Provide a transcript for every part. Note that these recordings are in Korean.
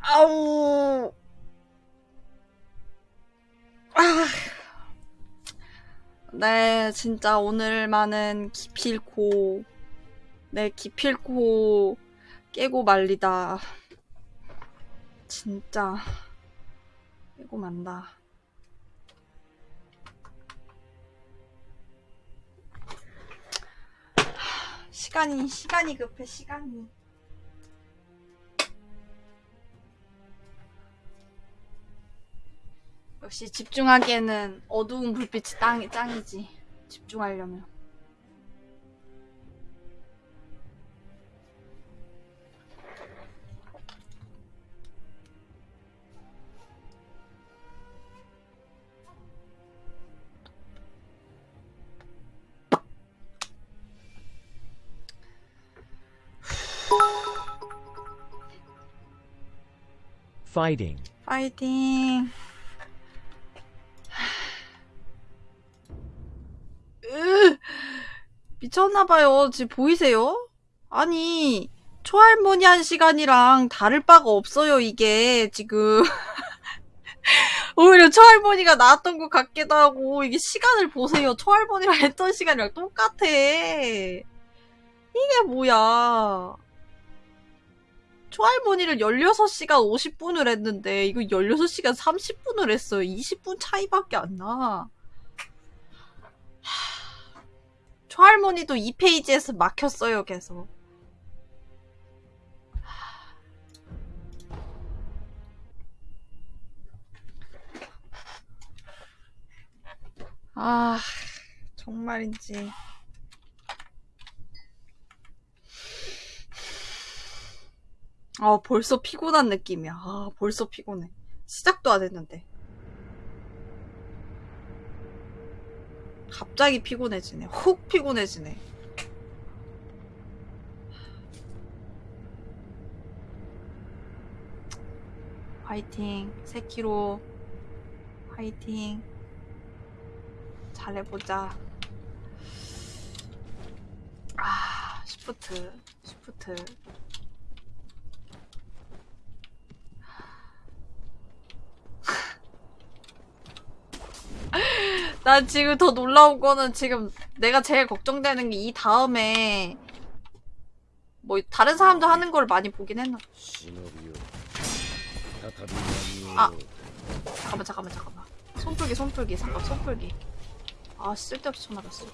아우. 아. 네, 진짜 오늘만은 기필코, 네, 기필코 깨고 말리다. 진짜, 깨고 만다. 시간이, 시간이 급해, 시간이. 역시 집중하기에는 어두운 불빛이 땅, 짱이지. 집중하려면. fighting, 파 미쳤나봐요. 지금 보이세요? 아니, 초할머니 한 시간이랑 다를 바가 없어요, 이게, 지금. 오히려 초할머니가 나왔던 것 같기도 하고, 이게 시간을 보세요. 초할머니랑 했던 시간이랑 똑같아. 이게 뭐야. 초할머니를 16시간 50분을 했는데, 이거 16시간 30분을 했어요. 20분 차이밖에 안 나. 초할머니도 이 페이지에서 막혔어요, 계속. 아, 정말인지. 아, 벌써 피곤한 느낌이야. 아, 벌써 피곤해. 시작도 안 했는데. 갑자기 피곤해지네. 훅 피곤해지네. 화이팅. 세키로. 화이팅. 잘해보자. 아, 시프트. 시프트. 난 지금 더 놀라운 거는 지금 내가 제일 걱정되는 게 이 다음에 뭐 다른 사람도 하는 걸 많이 보긴 했나? 아 잠깐만 잠깐만 잠깐만. 손풀기 손풀기 잠깐 손풀기. 아 쓸데없이 쳐맞았어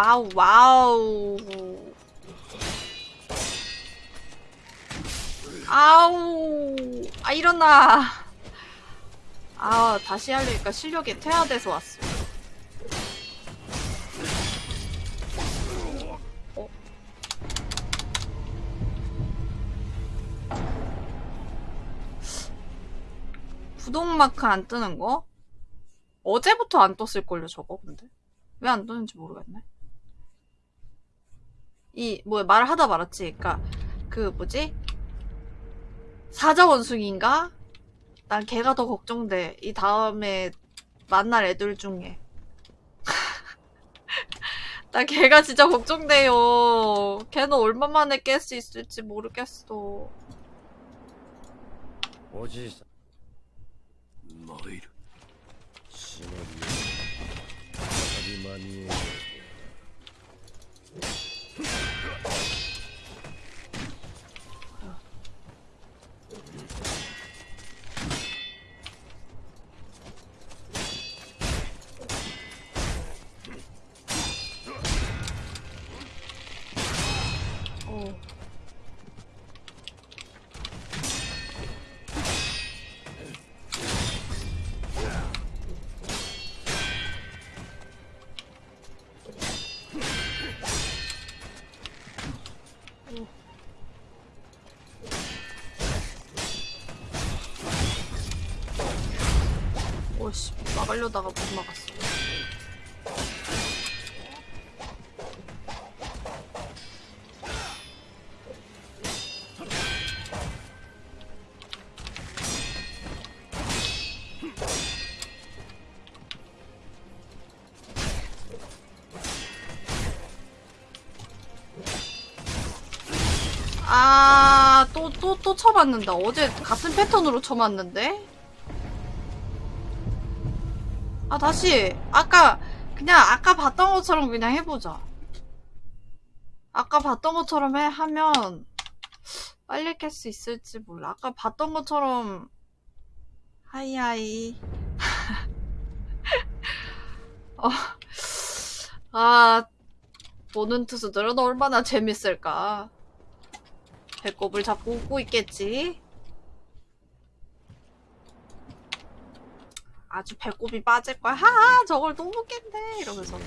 와우 와우 아우 아 일어나 아 다시 하려니까 실력이 퇴화돼서 왔어 어? 구독마크 안 뜨는 거? 어제부터 안 떴을걸요 저거 근데 왜 안 뜨는지 모르겠네. 이, 뭐, 말을 하다 말았지. 그니까, 그, 뭐지? 사자 원숭이인가? 난 걔가 더 걱정돼. 이 다음에 만날 애들 중에. 난 걔가 진짜 걱정돼요. 걔는 얼마만에 깰 수 있을지 모르겠어. おじいさ参るん忍び Let's go. 그러다가 못 막았어. 아, 또, 또, 또 쳐봤는다. 어제 같은 패턴으로 쳐봤는데? 다시. 아까, 그냥 아까 봤던 것처럼 그냥 해보자. 아까 봤던 것처럼 해, 하면, 빨리 깰 수 있을지 몰라. 아까 봤던 것처럼, 하이하이. 어, 아, 보는 투수들은 얼마나 재밌을까. 배꼽을 잡고 웃고 있겠지. 아주 배꼽이 빠질 거야. 하하, 저걸 또 먹겠네. 이러면서.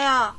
아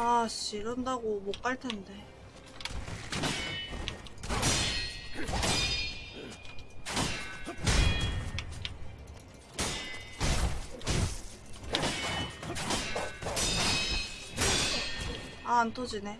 아씨 이런다고 못 갈 텐데. 아 안 터지네.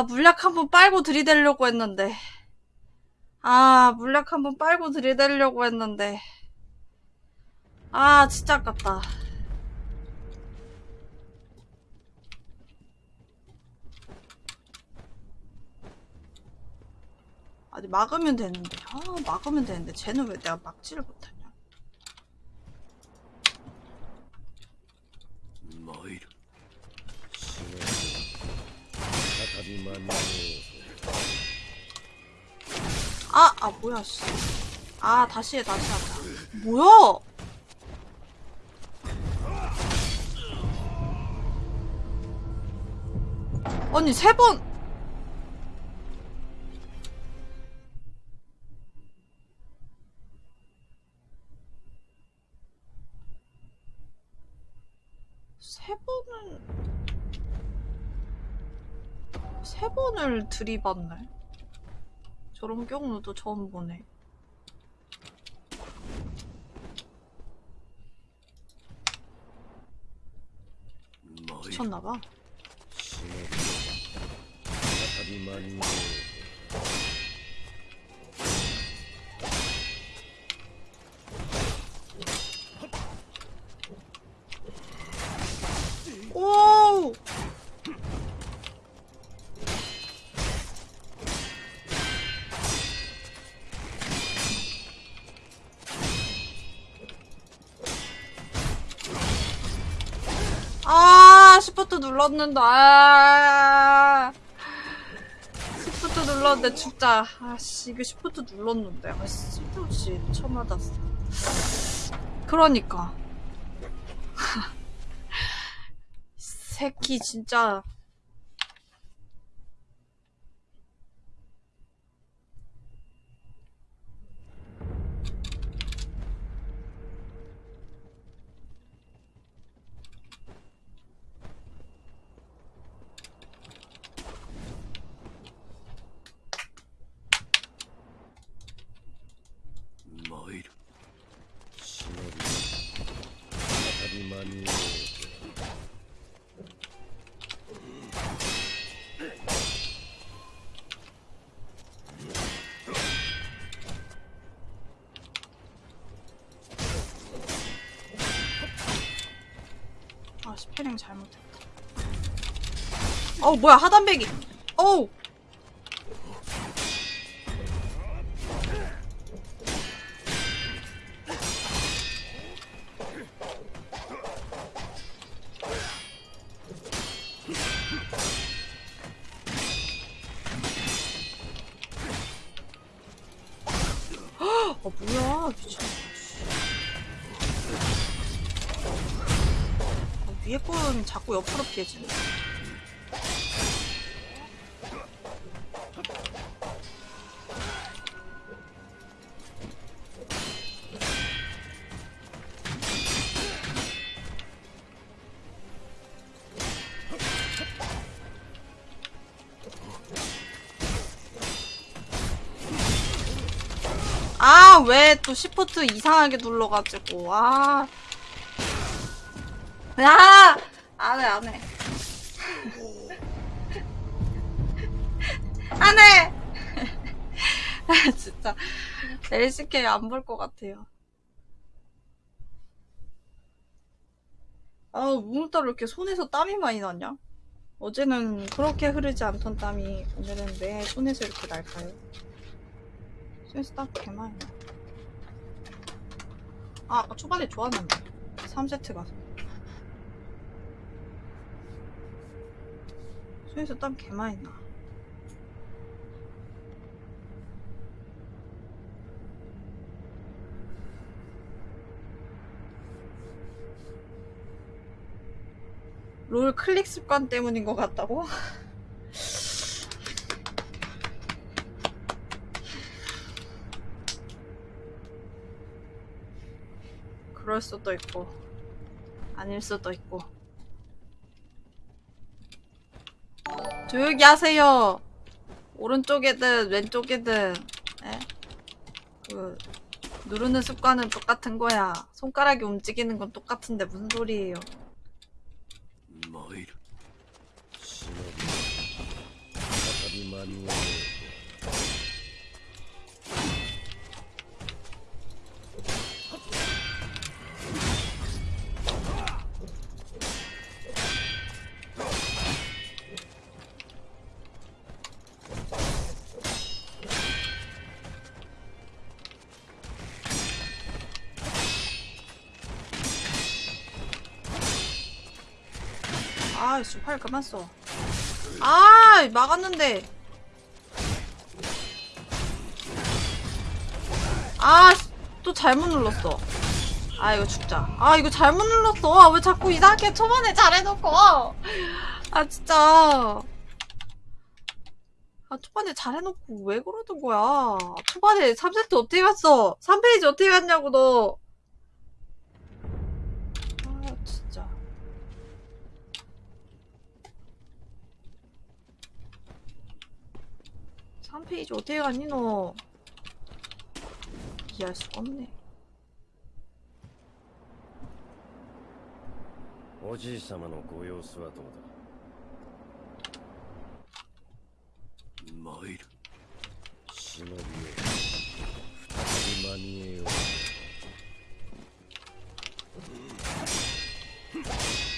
아, 물약 한번 빨고 들이대려고 했는데. 아, 물약 한번 빨고 들이대려고 했는데. 아, 진짜 아깝다. 아니, 막으면 되는데. 아, 막으면 되는데. 쟤는 왜 내가 막지를 못하 아, 아, 뭐야, 씨. 아, 다시 해, 다시 하자. 뭐야? 아니, 세 번. 세 번을 들이받네. 저런 경우도 처음 보네. 미쳤나봐. 눌렀는데, 아. 시프트 눌렀는데, 진짜. 아씨, 이거 시프트 눌렀는데. 아, 쓸데없이 처음 맞았어. 그러니까. 새끼 진짜 어우 뭐야 하단배기. 어우. 어 뭐야 미쳤나 어, 위에 건 자꾸 옆으로 피해지네. 아, 왜 또 시프트 이상하게 눌러가지고, 아. 야! 안 해, 안 해. 안 해! 아, 진짜. LCK 안 볼 것 같아요. 아, 오늘따라 이렇게 손에서 땀이 많이 나냐? 어제는 그렇게 흐르지 않던 땀이 오늘은 왜 손에서 이렇게 날까요? 손에서 땀개 많이 나. 아, 아까 초반에 좋았는데. 3세트 가서. 손에서 땀 개 많이 나. 롤 클릭 습관 때문인 것 같다고? 그럴 수도 있고 아닐 수도 있고. 조용히 하세요. 오른쪽이든 왼쪽이든 에? 그 누르는 습관은 똑같은 거야. 손가락이 움직이는 건 똑같은데 무슨 소리예요 아이씨 활 그만 써. 아 막았는데. 아 또 잘못 눌렀어. 아 이거 죽자. 아 이거 잘못 눌렀어. 아, 왜 자꾸 이상하게 초반에 잘해놓고. 아 진짜. 아 초반에 잘해놓고 왜 그러는 거야. 초반에 3세트 어떻게 갔어? 3페이지 어떻게 갔냐고 너. 페이지 어떻게 갔니 너 이해할 수가 없네 おじい様のご様子はどうだ参る忍びよ再び間に合おう「아이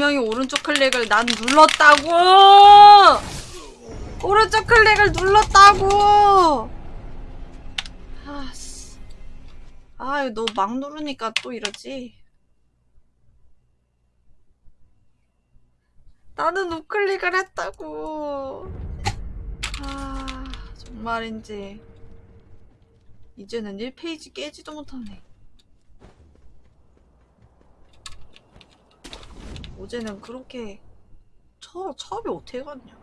분명히 오른쪽 클릭을 난 눌렀다고! 오른쪽 클릭을 눌렀다고! 아 씨. 아 이거 너막 누르니까 또 이러지? 나는 우클릭을 했다고! 아 정말인지. 이제는 1페이지 깨지도 못하네 어제는 그렇게 처, 처음에 어떻게 갔냐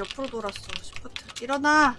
옆으로 돌았어. 시프트. 일어나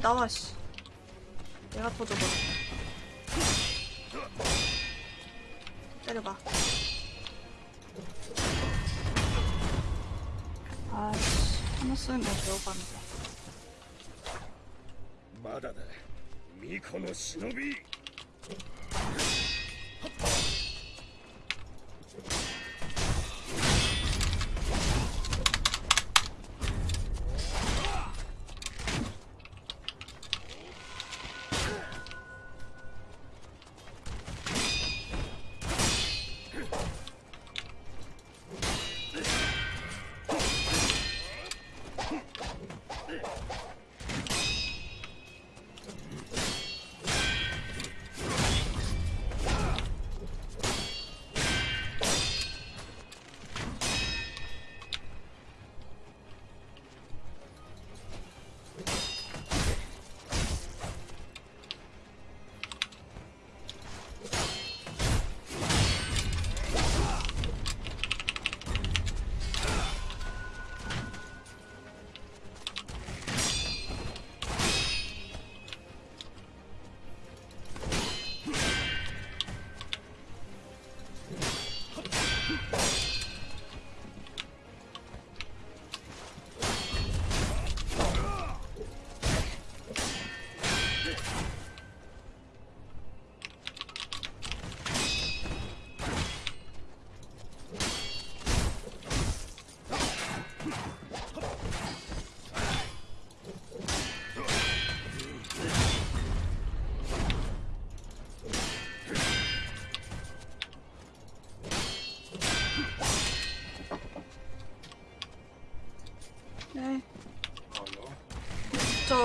나와 씨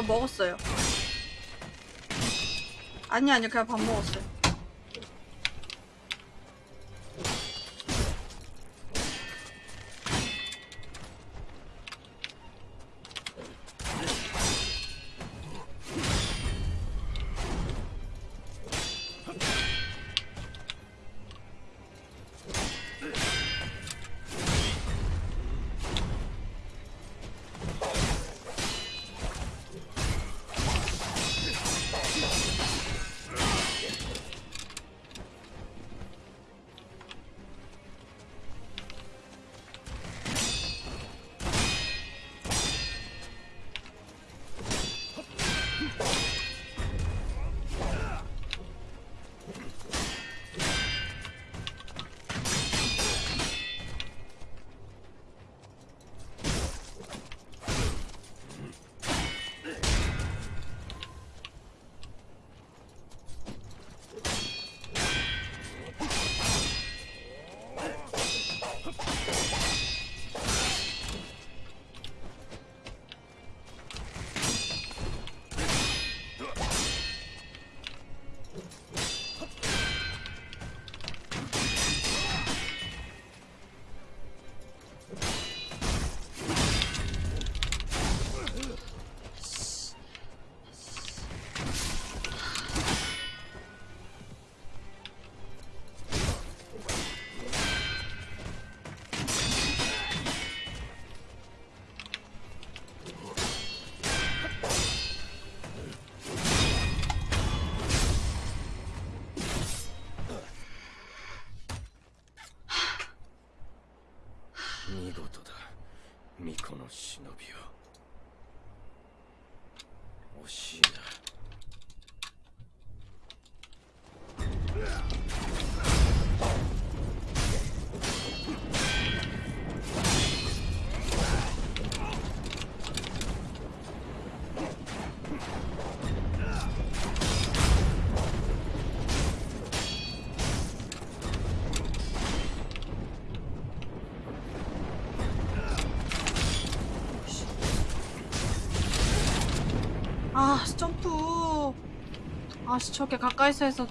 먹었어요. 아니 아니 그냥 밥 먹었어요. 아, 씨, 점프. 아, 씨, 저렇게 가까이서 해서.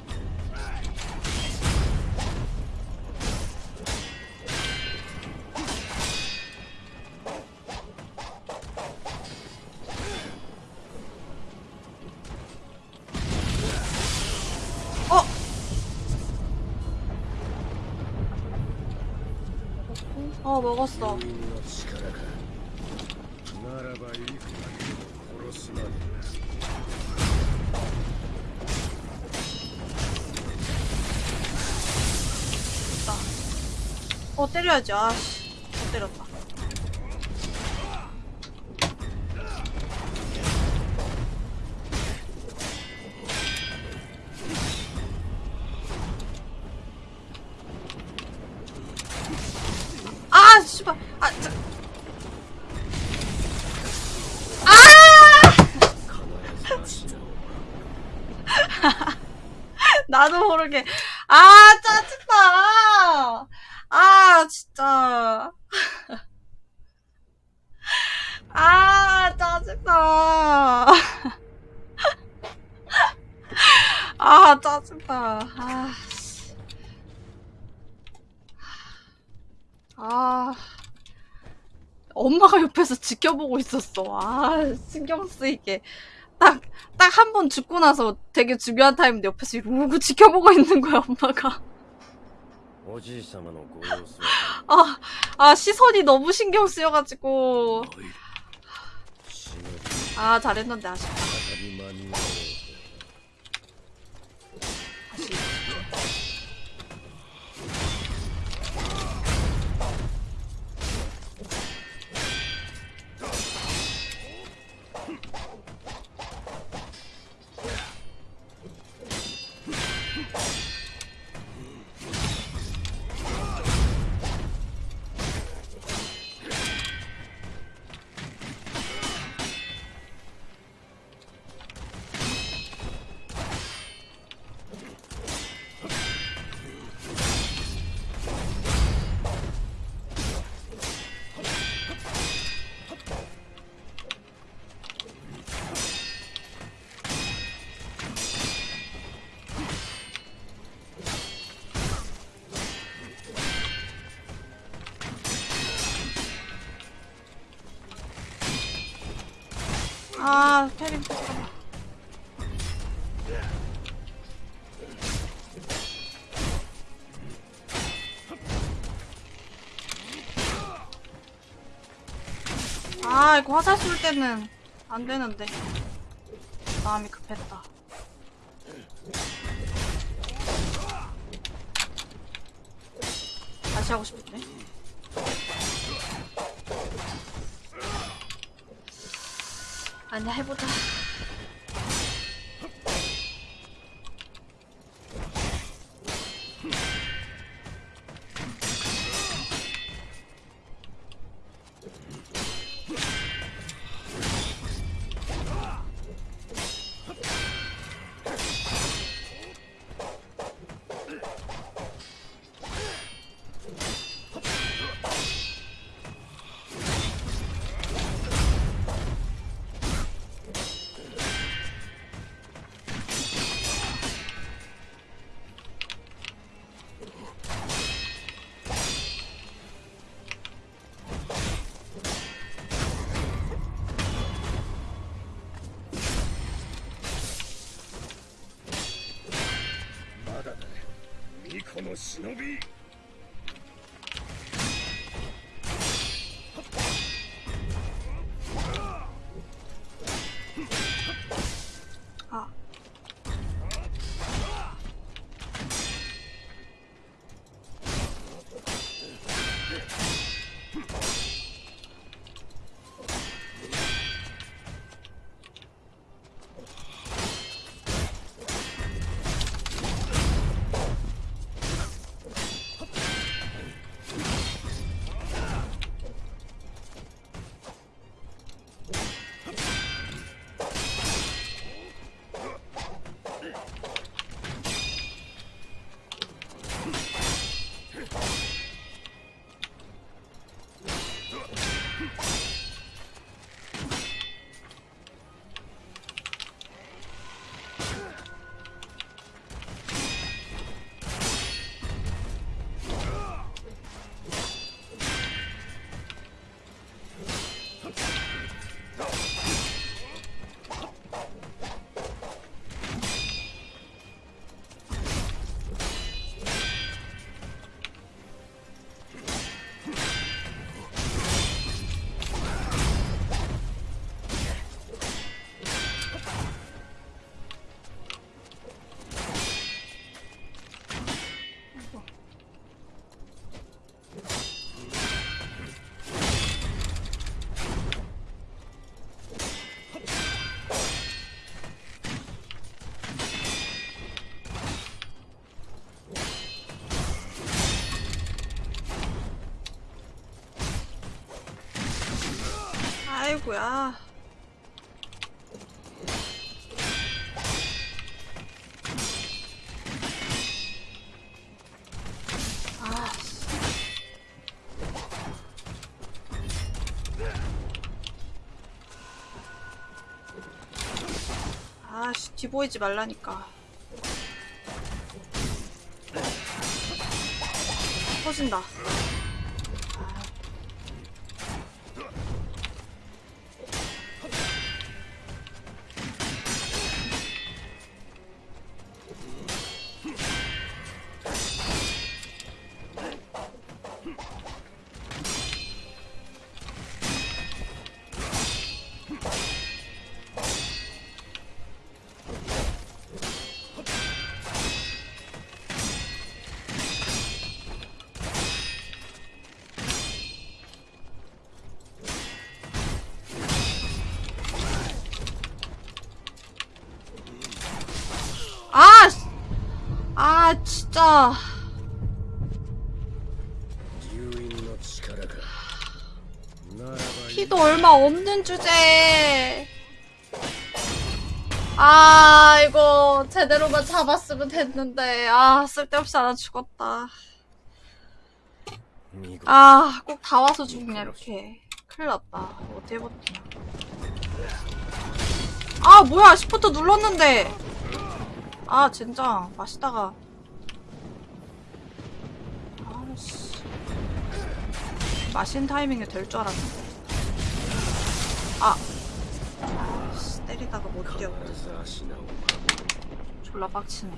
어! 어, 먹었어. 때려야지. 아씨. 보고 있었어. 아, 신경 쓰이게. 딱, 딱 한 번 죽고 나서 되게 중요한 타임인데 옆에서 이러고 지켜보고 있는 거야, 엄마가. 아, 아, 시선이 너무 신경 쓰여가지고. 아, 잘했는데 아쉽다. 이거 화살 쏠 때는 안 되는데. 마음이 급했다. 다시 하고 싶은데. 아니야, 해보자. です。 아이고야. 아, 씨. 아씨, 뒤 보이지 말라니까. 터진다. 얼마 없는 주제에. 아, 이거 제대로만 잡았으면 됐는데. 아, 쓸데없이 하나 죽었다. 아, 꼭 다 와서 죽냐, 이렇게. 큰일 났다. 어떻게 버티냐. 아, 뭐야, 시프트 눌렀는데. 아, 젠장. 마시다가. 아씨. 마신 타이밍이 될줄 알았는데. 어디야. 어딨어 졸라 빡치네.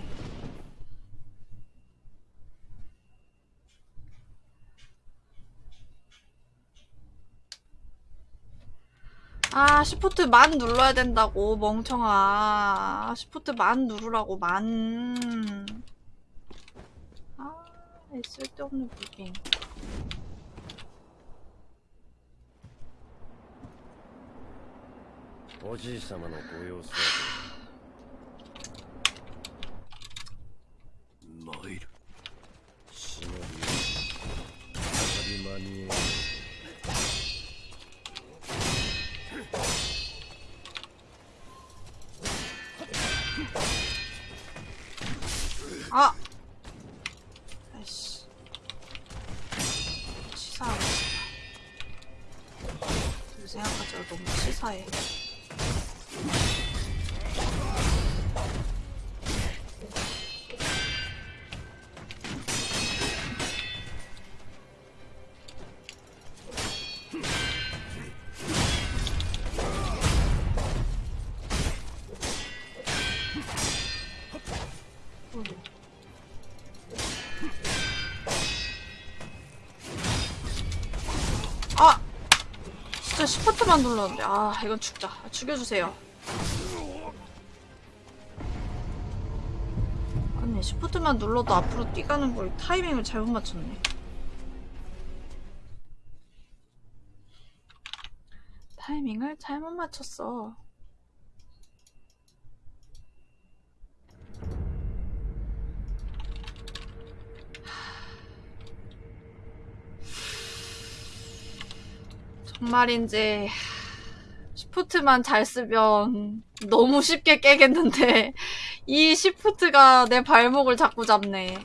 아 시프트 만 눌러야 된다고 멍청아. 시프트 만 누르라고 만아 쓸데없는 불게임 おじい様のご様子はどう参る忍び再び間にあよし。赤ちゃん。へ。 아! 진짜 시프트만 눌렀는데. 아, 이건. 아, 죽여주세요. 시프트만 눌러도 앞으로 뛰가는 걸 타이밍을 잘못 맞췄네. 타이밍을 잘못 맞췄어. 정말인지 시프트만 잘 쓰면 너무 쉽게 깨겠는데 이 시프트가 내 발목을 자꾸 잡네.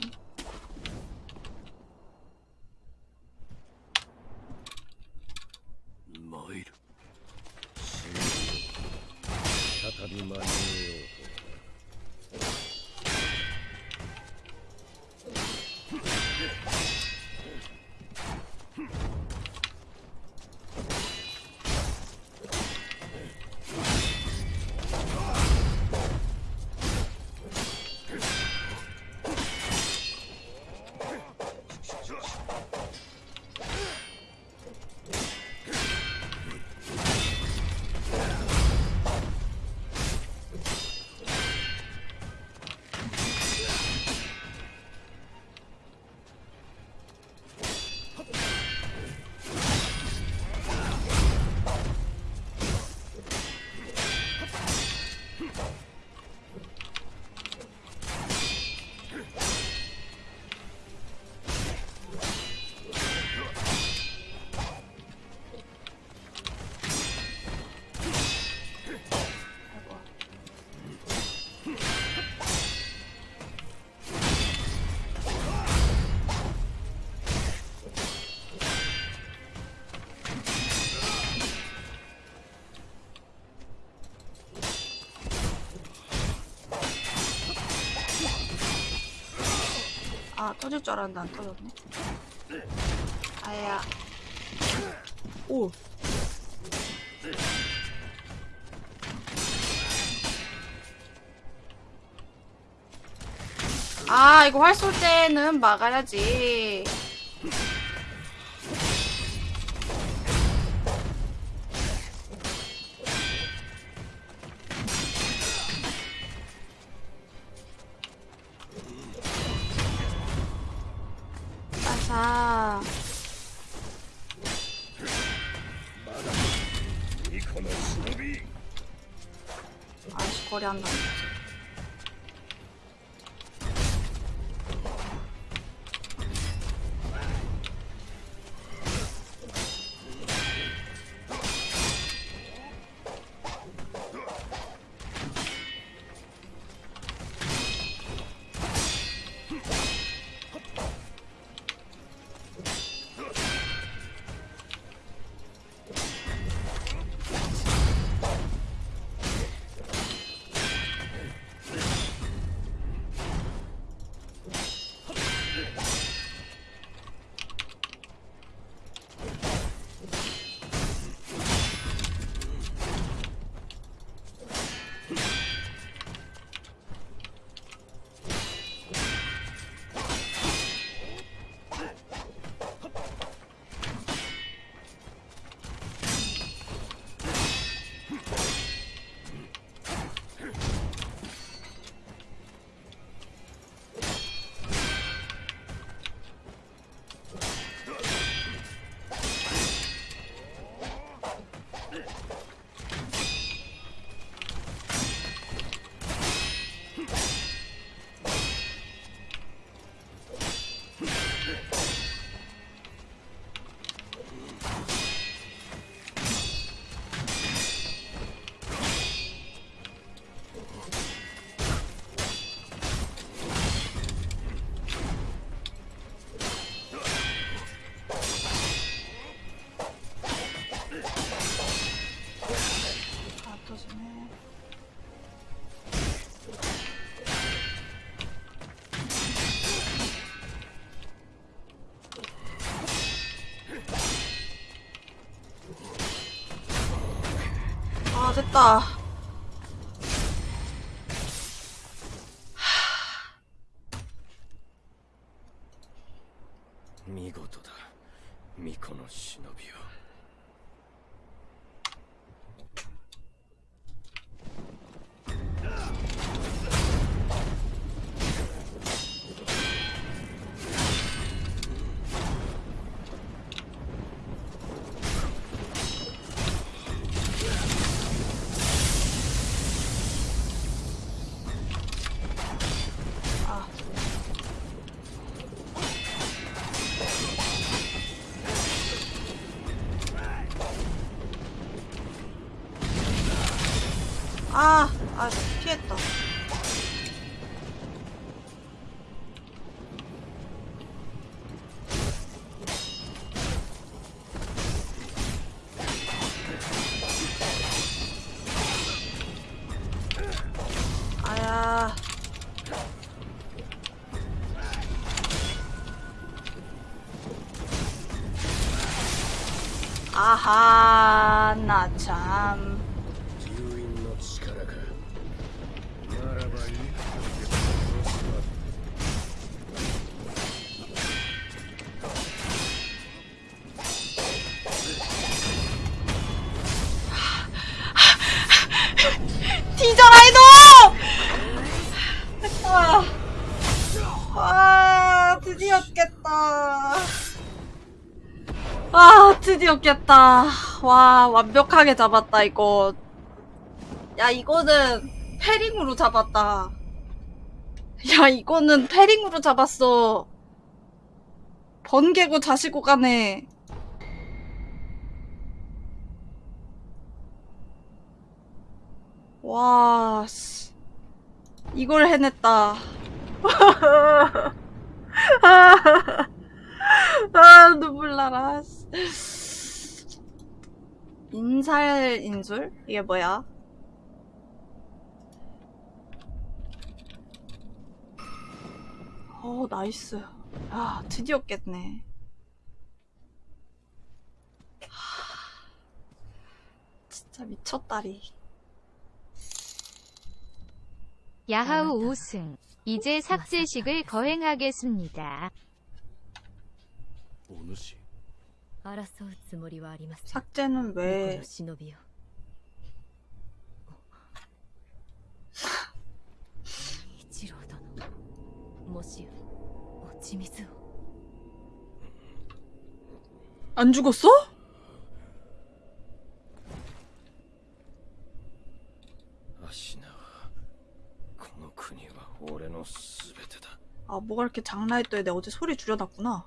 터질 줄 알았는데 안 터졌네. 아야. 오. 아, 이거 활 쏠 때는 막아야지. 아, 아하, 나 참. 드디어 깼다. 와, 완벽하게 잡았다, 이거. 야, 이거는 패링으로 잡았다. 야, 이거는 패링으로 잡았어. 번개고 자시고 가네. 와, 씨. 이걸 해냈다. 아, 눈물 나라. 인살인 줄? 이게 뭐야? 어 나이스. 아 드디어 깼네. 진짜 미쳤다리. 야하우 아, 5승. 이제 아, 삭제식을 거행하겠습니다. 오늘씨 삭제는 왜? 어. 안 죽었어? 아, 뭐가 이렇게 장난했더니 내가 어제 소리 줄여놨구나.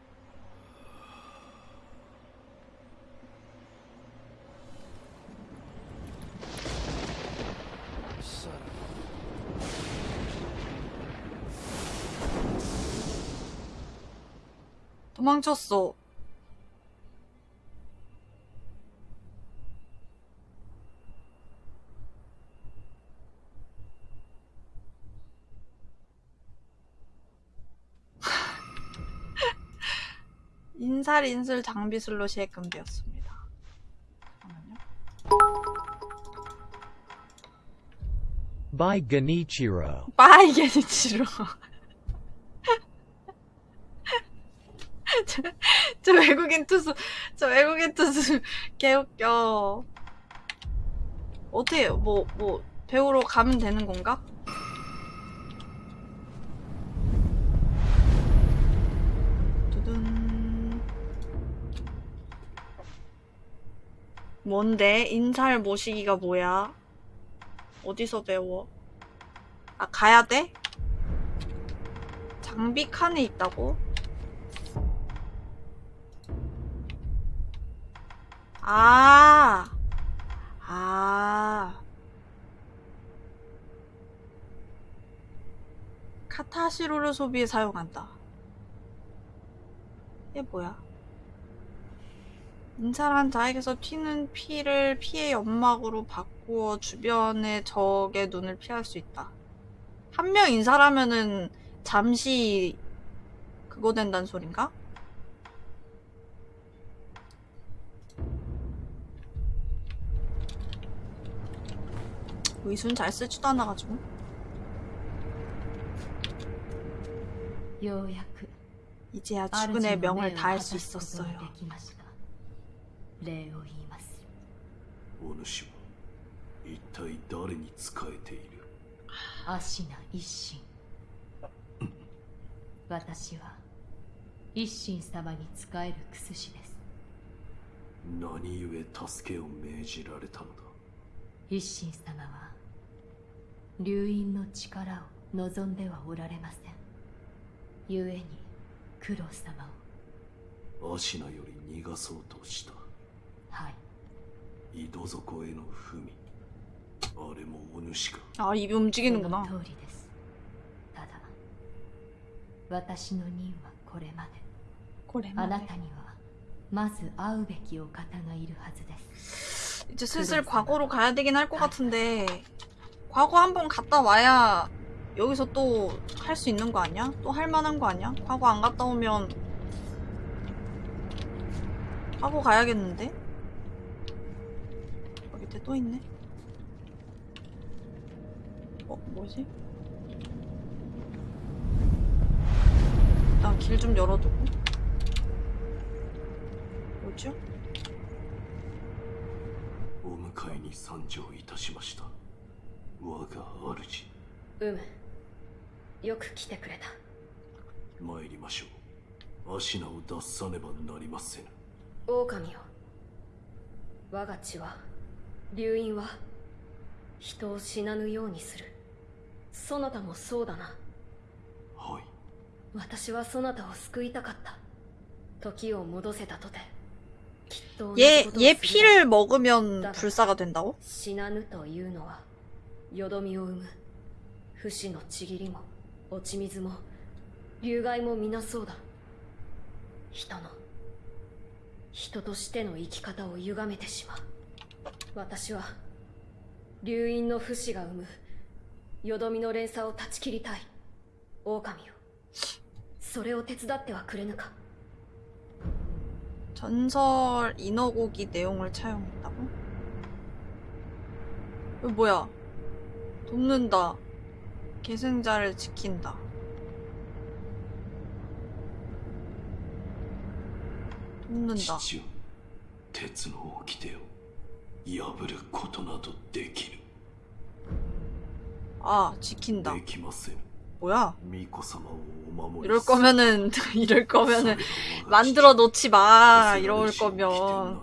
도망쳤어. 인살 인술 장비 슬롯이 해금되었습니다. 잠깐만요. By Genichiro. 빠이게니치로. 저, 저 외국인 투수, 저 외국인 투수 개웃겨. 어떻게, 뭐, 뭐, 배우러 가면 되는 건가? 두둔. 뭔데? 인살 모시기가 뭐야? 어디서 배워? 아, 가야 돼? 장비 칸에 있다고? 아, 아. 카타시로를 소비에 사용한다. 이게 뭐야? 인살한 자에게서 튀는 피를 피의 연막으로 바꾸어 주변의 적의 눈을 피할 수 있다. 한 명 인살하면은 잠시 그거 된다는 소린가? 의순 잘 쓰지도 않아가지고 ようやく 이제야 主 죽은의 の 명을 命を 다할 果 수 たすことが 있었어요. できました礼を言いますお主は一体誰に仕えているアシナ一心私は一心様に仕えるクスシです何故助けを命じられたのだ一心様は 流因の力を望んではおられません故に九郎様をアシナより逃がそうとしたはい井戸底への文あれもお主か 아 입이 そ 움직이는구나. の通りですただ私の任はこれまで 고래 あなたにはまず会うべきお方がいるはずです 이제 슬슬 과거로 가야 되긴 할 것 같은데 과거 한번 갔다 와야 여기서 또 할 수 있는 거 아니야? 또 할 만한 거 아니야? 과거 안 갔다 오면 과거 가야겠는데? 어, 밑에 또 있네. 어, 뭐지? 일단 길 좀 열어두고. 뭐죠? お迎えに参上いたしました 我が主うむよく来てくれた参りましょうアシナを脱さねばなりませぬ狼よ我が血は流因は人を死なぬようにするそなたもそうだなはい私はそなたを救いたかった時を戻せたとてきっと同じ 얘, ことを 얘 するだろう 피를 먹으면 불사가 된다고? 死なぬというのは よどみを生む不死のちぎりも落ち水も流害も皆そうだ人の人としての生き方を歪めてしまう私は流因の不死が生むよどみの連鎖を断ち切りたい狼よそれを手伝ってはくれぬか 전설 인어고기 내용을 차용했다고? 이거 뭐야? 돕는다. 계승자를 지킨다. 돕는다. 父よ鉄の掟を破ることなどできる 아, 지킨다. できません 뭐야? 巫女様をお守り 이럴 する 거면은, 이럴 そ 거면은, れが我が 만들어 놓지 마. 父 이럴 聖なる 거면.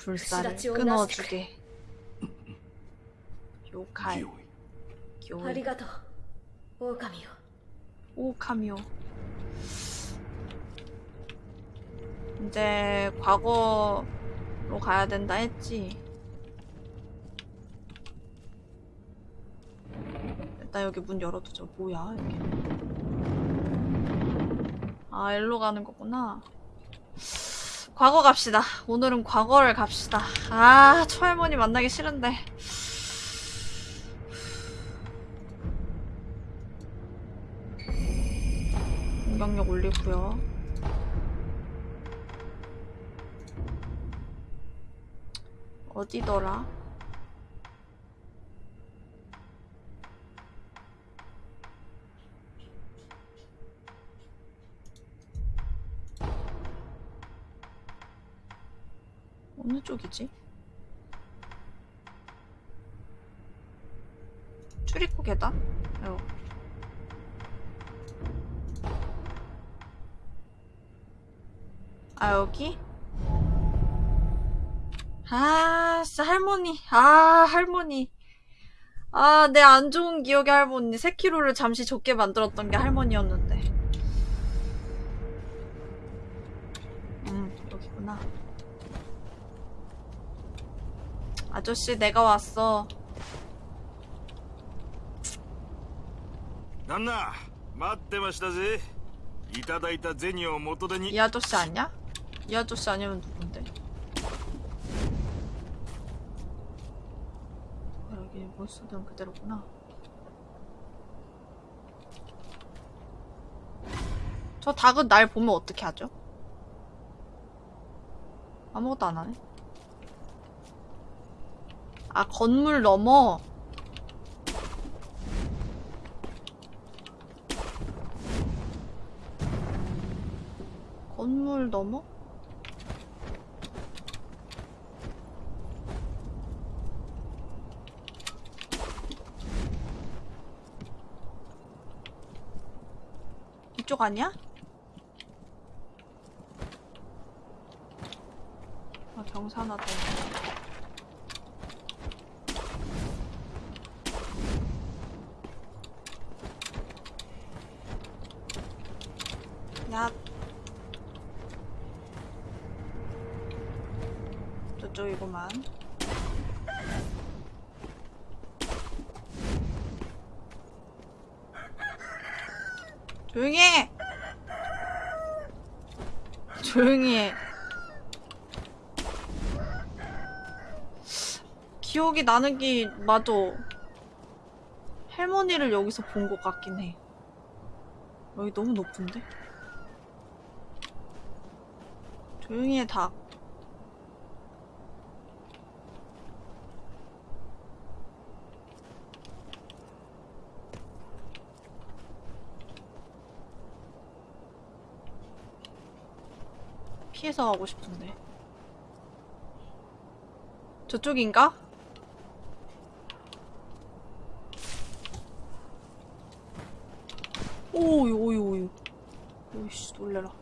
불사를 끊어주게. 요카이 요이 오카미요. 오카미요. 이제 과거로 가야 된다 했지. 일단 여기 문 열어두죠. 뭐야 이게. 아 일로 가는 거구나. 과거 갑시다. 오늘은 과거를 갑시다. 아, 초할머니 만나기 싫은데. 공격력 올리고요. 어디더라? 어느 쪽이지? 출입구 계단? 어. 아 여기? 아 진짜 할머니 아 할머니 아 내 안 좋은 기억의 할머니 세키로를 잠시 좁게 만들었던 게 할머니였는데 아저씨 내가 왔어. 난나 맞대마시다지. 이다다이다 제니오 모토데니. 이 아저씨 아니야? 이 아저씨 아니면 누군데? 여기 못 쓰던 그대로구나. 저 닭은 날 보면 어떻게 하죠? 아무것도 안 하네? 아, 건물 넘어. 건물 넘어? 이쪽 아니야? 아, 경사나다. 야, 저쪽이구만. 조용히 해! 조용히 해. 기억이 나는 게, 맞아. 할머니를 여기서 본 것 같긴 해. 여기 너무 높은데? 조용히 해, 닭. 피해서 가고 싶은데. 저쪽인가? 오유 오유 오유 오이씨 놀래라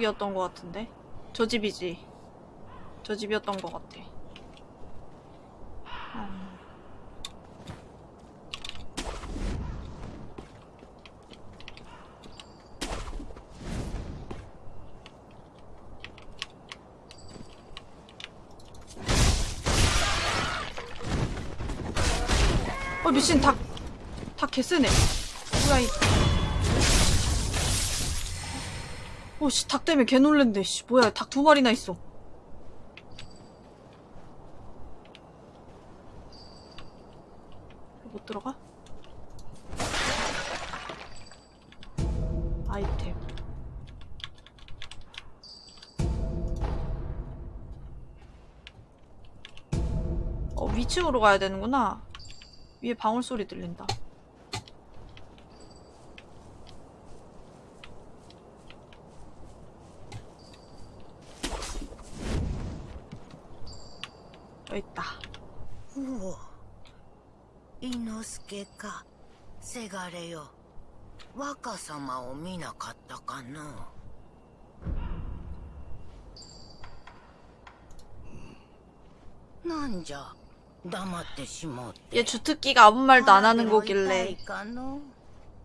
이쪽이었던 것 같은데? 저 집이지. 저 집이었던 것 같아 오씨 닭 때문에 개 놀랜데 씨 뭐야 닭 두 마리나 있어. 못 들어가? 아이템. 어 위층으로 가야 되는구나. 위에 방울 소리 들린다. れよ若様を見なかったかの なんじゃ黙ってしもうて 얘 주특기가 아무 말도 안 하는 腹でも痛 거길래 いかの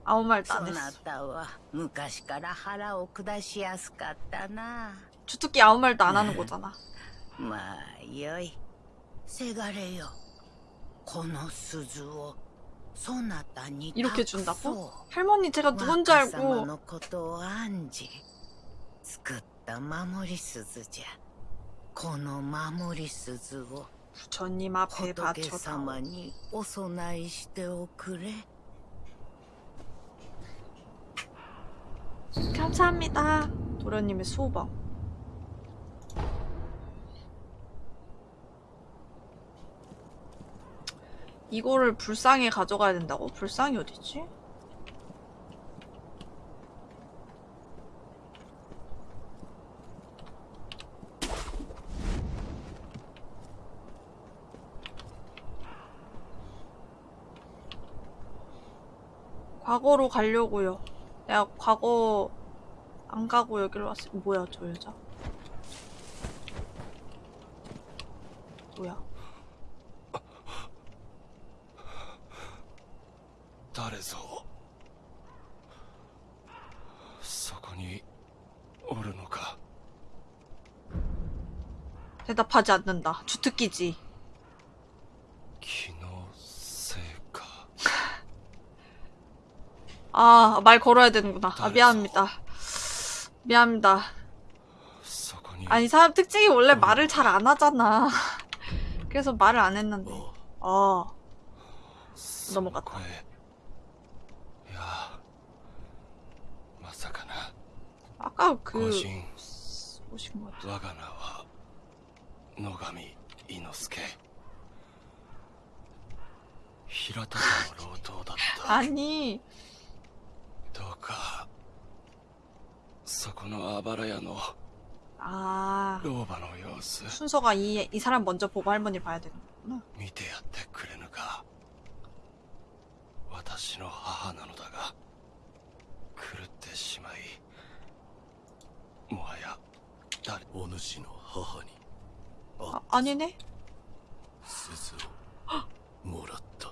아무 말도 そ 안 な 했어. たは昔から腹を下しやすかったな 주특기 아무 말도 안 하는 거잖아. まあよいせがれよこの鈴をそなたに 이렇게 준다고? 할머니 제가 누군지 알고. 부처님 앞에 바쳐다 감사합니다. 도련님의 소방 이거를 불상에 가져가야 된다고? 불상이 어디지? 과거로 가려고요. 내가 과거 안 가고 여기로 왔어. 뭐야 저 여자? 뭐야? 誰ぞそこにおるのか 대답하지 않는다. 주특기지. 気のせいか 아, 말 걸어야 되는구나. 아, 미안합니다. 미안합니다. そこに 아니, 사람 특징이 원래 말을 잘 안 하잖아. 그래서 말을 안 했는데. あ 아, そこ 넘어갔다. へいやまさかな 아까 個 그, 人 오신 것 같아. 我が名は野上伊之助平田家の老頭だった 아니, どうかそこのあばら屋の 아, 老婆の様子 순서가 이, 이 사람 먼저 보고 할머니 봐야 되는 거구나. 見てやってくれぬか 私の母なのだが狂ってしまいもはや誰お主の母にあ姉ね。鈴をもらった。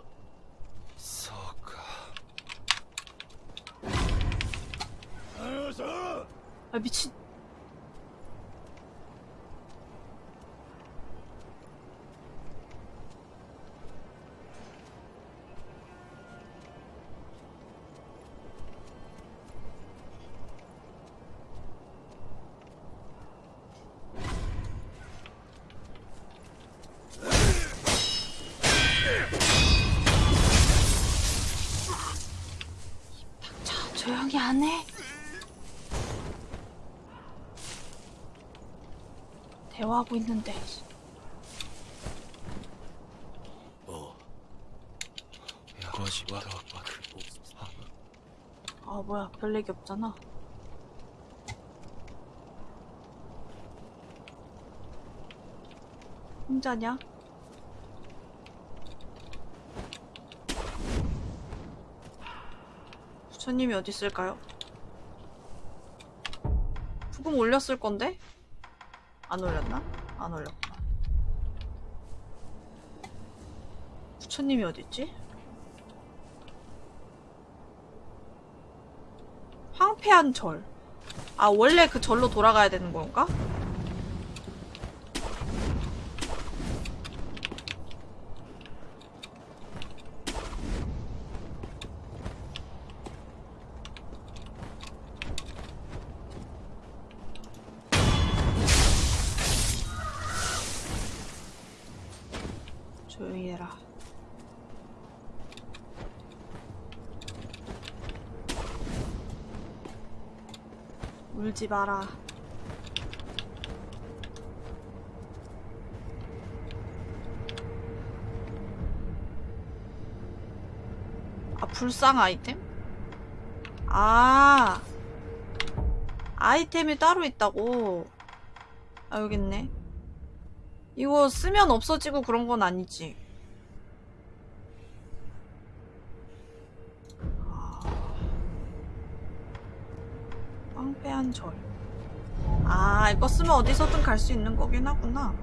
そうか。あよしあ、びち 하고 있는데 뭐? 그 뭐? 아 뭐야 별 얘기 없잖아 혼자냐? 부처님이 어디 있을까요? 부금 올렸을 건데? 안 올렸나? 안 올렸구나 부처님이 어디 있지? 황폐한 절. 아, 원래 그 절로 돌아가야 되는 건가? 조용히 해라. 울지 마라. 아, 불상 아이템? 아, 아이템이 따로 있다고. 아, 여기 있네. 이거 쓰면 없어지고 그런 건 아니지. 절. 아 이거 쓰면 어디서든 갈 수 있는 거긴 하구나.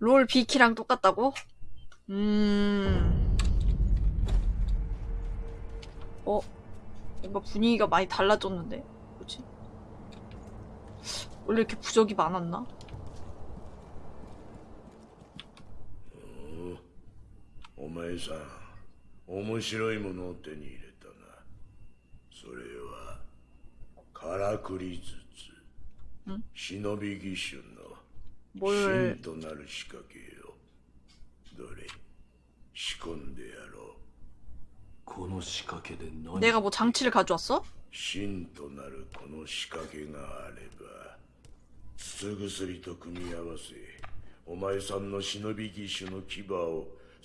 롤 비키랑 똑같다고? 음... 어? 뭔가 분위기가 많이 달라졌는데? 뭐지? 원래 이렇게 부적이 많았나? 어, 오메이사 面白いものを手に入れたなそれはからくり筒ん忍び義手の 뭘 芯となる仕掛けよどれ仕込んでやろうこの仕掛けで何 내가 뭐 장치를 가져왔어? 芯となるこの仕掛けがあれば筒薬と組み合わせお前さんの忍び義手の牙を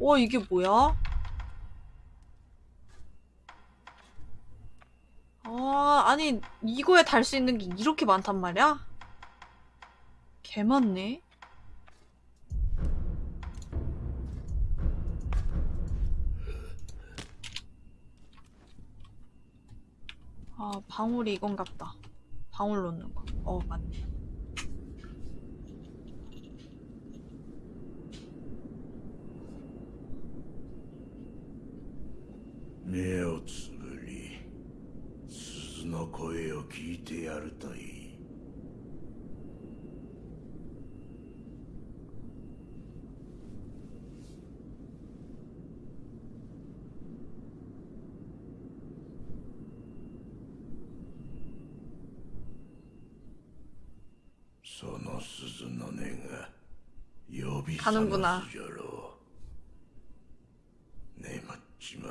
와 이게 뭐야? 아 아니 이거에 달 수 있는 게 이렇게 많단 말이야? 개 많네. 아 방울이 이건갑다. 방울 놓는 거. 어 맞네. 目をつぶり鈴の声を聞いてやるといい。その鈴の音が呼び覚ますなろう。っちま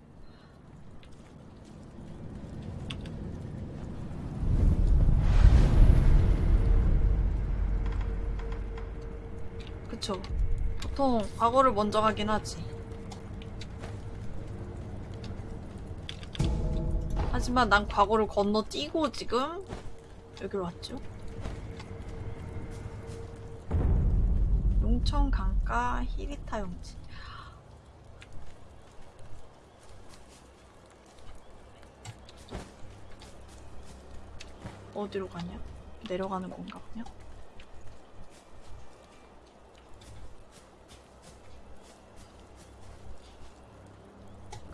그쵸. 보통 과거를 먼저 가긴 하지. 하지만 난 과거를 건너뛰고 지금 여기로 왔죠. 용천 강가 히리타 용지. 어디로 가냐? 내려가는 건가 그냥?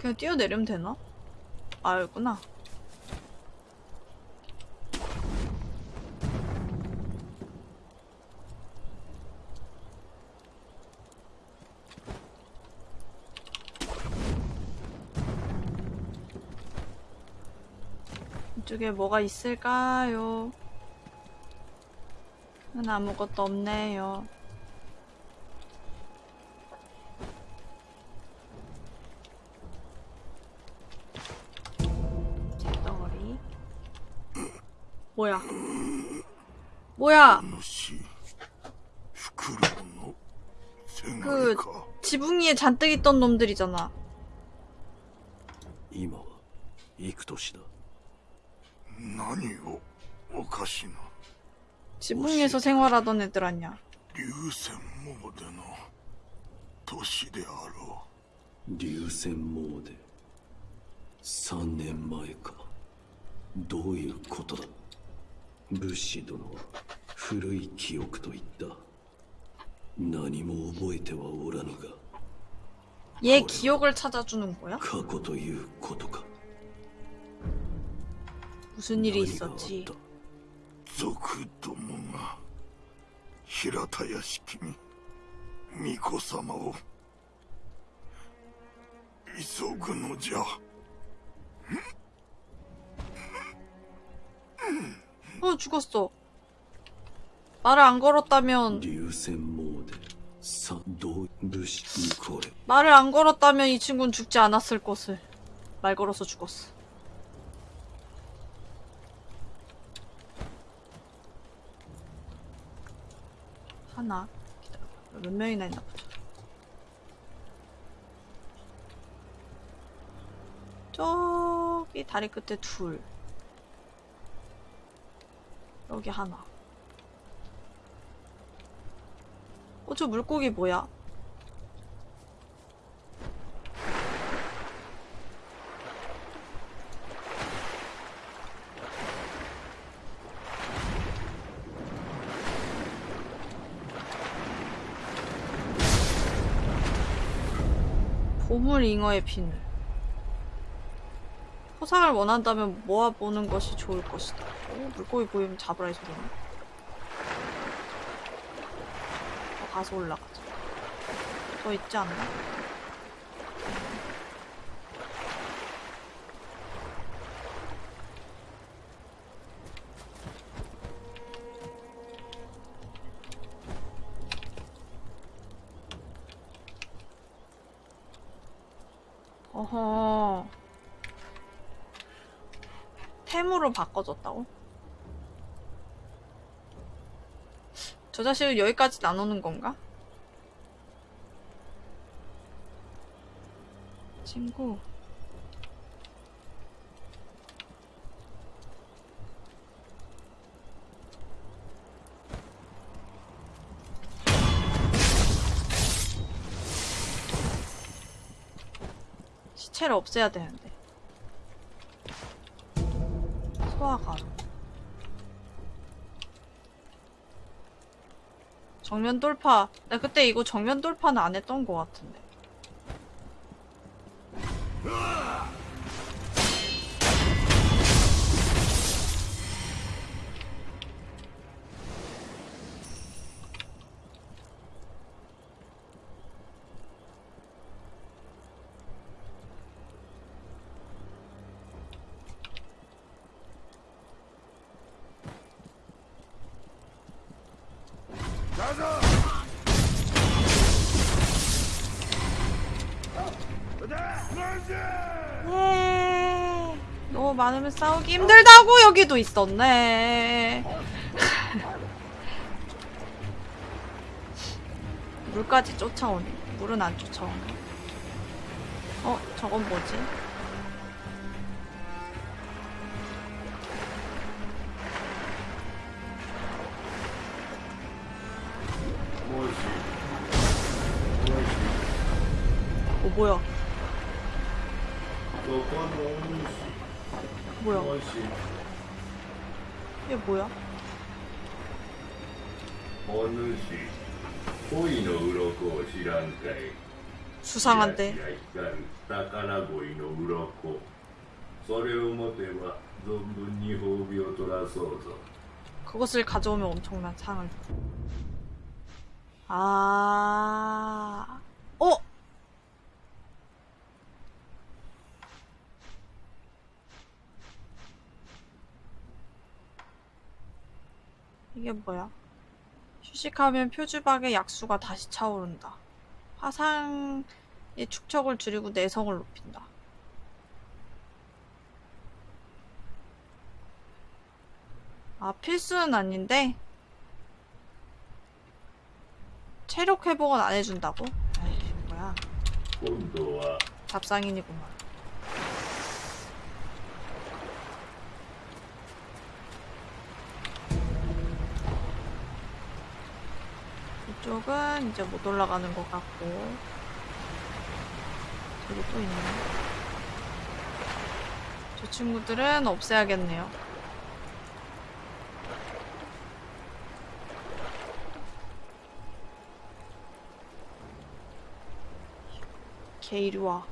그냥 뛰어내리면 되나? 아 여기구나 이쪽에 뭐가 있을까요? 은 아무것도 없네요. 뭐야? 뭐야? 主フクロウのせが그 れか 지붕 위에 잔뜩 있던 놈들이잖아. 今は幾年だ何をおかしな 지붕 위에서 생활하던 애들 아니야. 流泉モーデの年であろ流泉詣で3年前かどういうことだ 武士殿は古い記憶と言った何も覚えてはおらぬが 얘 기억을 찾아주는 거야? 過去ということか 무슨 일이 何があっ 있었지? たう族どもが平田屋敷に巫女様を急ぐのじゃ 어 죽었어. 말을 안 걸었다면 말을 안 걸었다면 이 친구는 죽지 않았을 것을 말 걸어서 죽었어. 하나 기다려. 몇 명이나 있나 보자. 저기 다리 끝에 둘. 여기 하나. 어, 저 물고기 뭐야? 보물 잉어의 비늘. 포상을 원한다면 모아보는 것이 좋을 것이다. 오, 물고기 보이면 잡으라 이 소리네. 더 가서 올라가자. 더 있지 않나? 어허. 템으로 바꿔줬다고? 저 자식은 여기까지 나누는 건가? 친구. 시체를 없애야 되는데. 소화가루. 정면 돌파. 나 그때 이거 정면 돌파는 안 했던 것 같은데. 있었네. 물까지 쫓아오네. 물은 안 쫓아오네. 어, 저건 뭐지? 어, 뭐야? 뭐야? 이게 뭐야? 수상한데. 그것을 가져오면 엄청난 상을. 아. 이게 뭐야? 휴식하면 표주박의 약수가 다시 차오른다. 화상의 축척을 줄이고 내성을 높인다. 아, 필수는 아닌데? 체력 회복은 안 해준다고? 아이, 뭐야. 잡상인이구만. 이쪽은 이제 못 올라가는 것 같고 저기 또 있네 저 친구들은 없애야겠네요 걔 이리 와.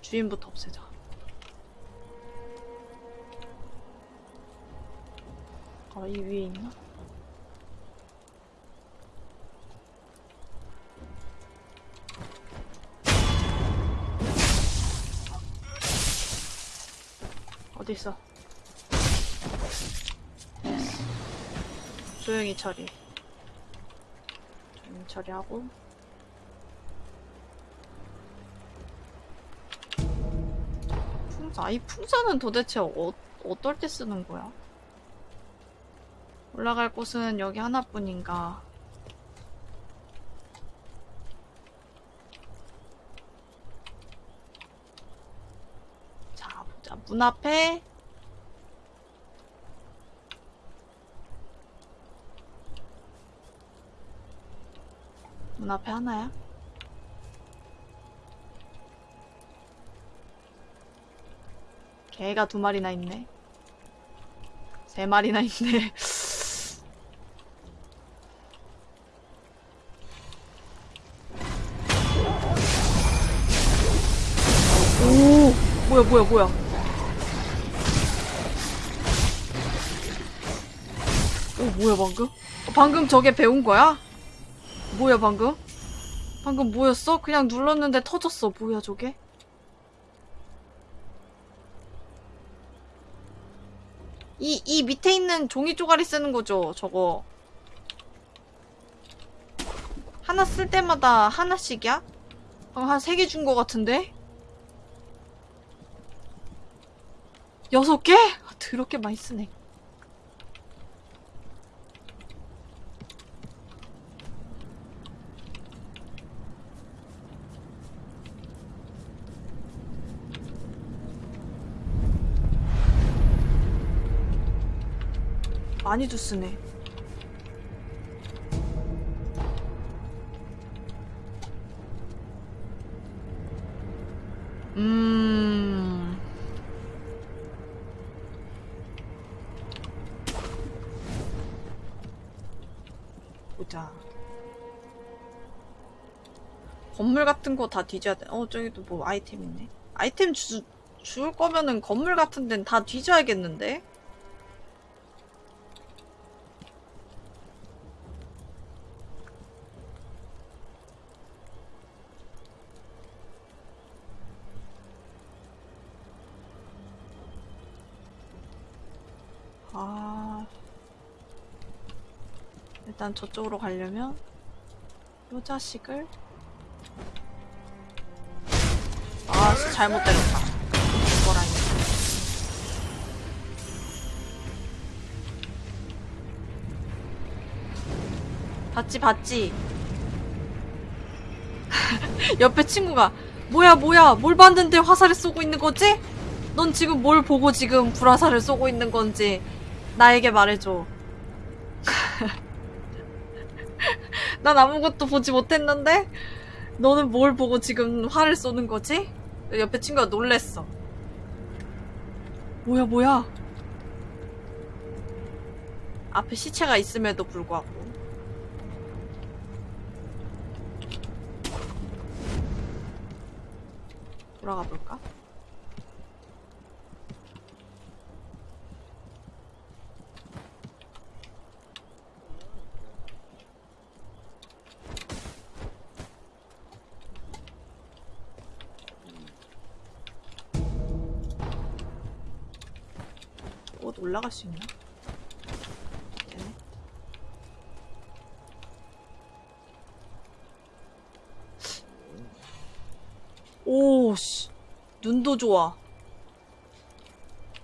주인부터 없애자. 아, 이 위에 있나? 어딨어? 조용히 처리. 조용히 처리하고. 풍자. 이 풍자는 도대체 어, 어떨 때 쓰는 거야? 올라갈 곳은 여기 하나뿐인가? 자, 보자. 문 앞에 문 앞에 하나야? 개가 두 마리나 있네. 세 마리나 있네. 뭐야, 뭐야, 뭐야. 오, 뭐야, 방금? 어, 방금 저게 배운 거야? 뭐야 방금? 방금 뭐였어? 그냥 눌렀는데 터졌어. 뭐야 저게? 이, 이 밑에 있는 종이 쪼가리 쓰는 거죠, 저거. 하나 쓸 때마다 하나씩이야? 한 세 개 준 거 같은데? 여섯 개? 아, 더럽게 많이 쓰네. 많이도 쓰네. 거 다 뒤져야 돼. 어, 저기도 뭐 아이템 있네. 아이템 주, 줄 거면은 건물 같은 데는 다 뒤져야겠는데? 아. 일단 저쪽으로 가려면 요 자식을 잘못 때렸다. 이거. 봤지 봤지. 옆에 친구가 뭐야 뭐야 뭘 봤는데 화살을 쏘고 있는 거지? 넌 지금 뭘 보고 지금 불화살을 쏘고 있는 건지 나에게 말해줘. 난 아무것도 보지 못했는데 너는 뭘 보고 지금 화를 쏘는 거지? 옆에 친구가 놀랬어. 뭐야 뭐야 앞에 시체가 있음에도 불구하고 돌아가 볼까? 올라갈 수 있나? 되네. 오, 씨. 눈도 좋아.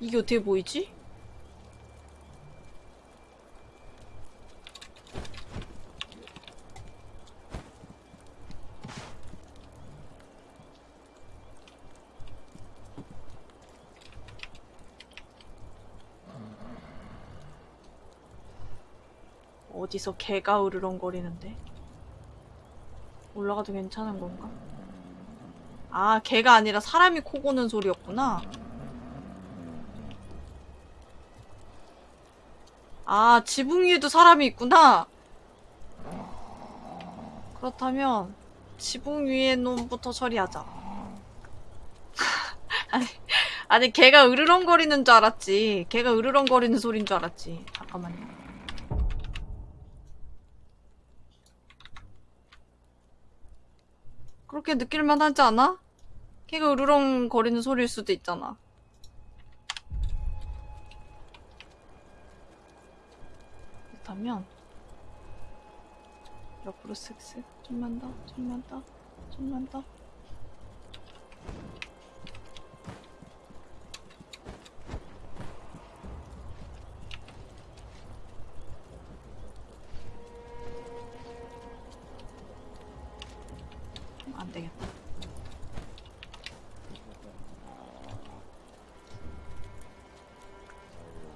이게 어떻게 보이지? 어디서 개가 으르렁거리는데? 올라가도 괜찮은 건가? 아, 개가 아니라 사람이 코 고는 소리였구나. 아, 지붕 위에도 사람이 있구나. 그렇다면 지붕 위에 놈부터 처리하자. 아니, 아니 개가 으르렁거리는 줄 알았지. 개가 으르렁거리는 소리인 줄 알았지. 잠깐만요. 그렇게 느낄만 하지 않아? 걔가 으르렁 거리는 소리일 수도 있잖아. 그렇다면 옆으로 쓱쓱 좀만 더, 좀만 더, 좀만 더. 안 되겠다.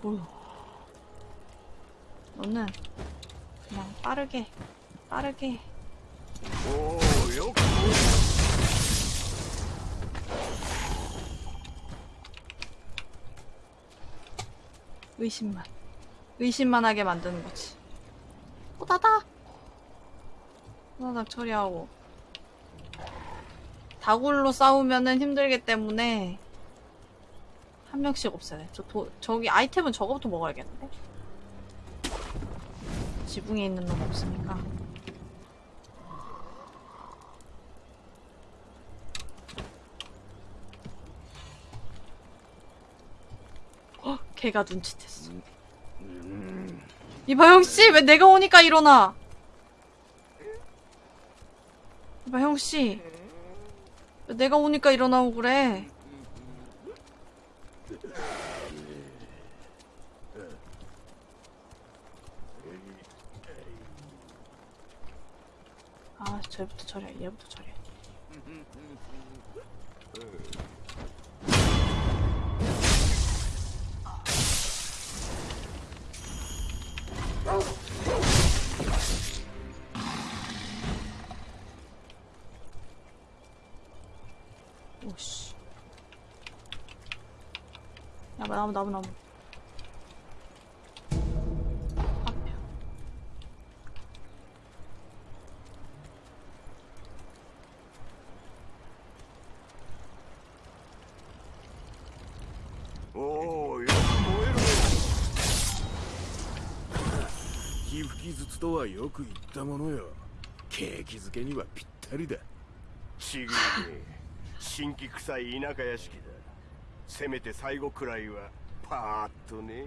오. 너는 그냥 빠르게, 빠르게. 오, 요. 의심만, 의심만 하게 만드는 거지. 호다닥, 호다닥 처리하고. 다굴로 싸우면은 힘들기 때문에 한 명씩 없애야 돼. 저 도, 저기 아이템은 저거부터 먹어야겠는데? 지붕에 있는 놈 없으니까. 어, 걔가 눈치챘어. 이봐영 씨, 왜 내가 오니까 일어나? 이봐영 씨, 왜 내가 오니까 일어나고 그래? 아, 쟤부터 처리해, 얘부터 처리해. 나무, 나무, 나무. 앞에. おおよく燃えるね皮膚傷つとはよく言ったものよ景気づけにはぴったりだちぐいね新規臭い田舎屋敷だ せめて最後くらいはパーッとね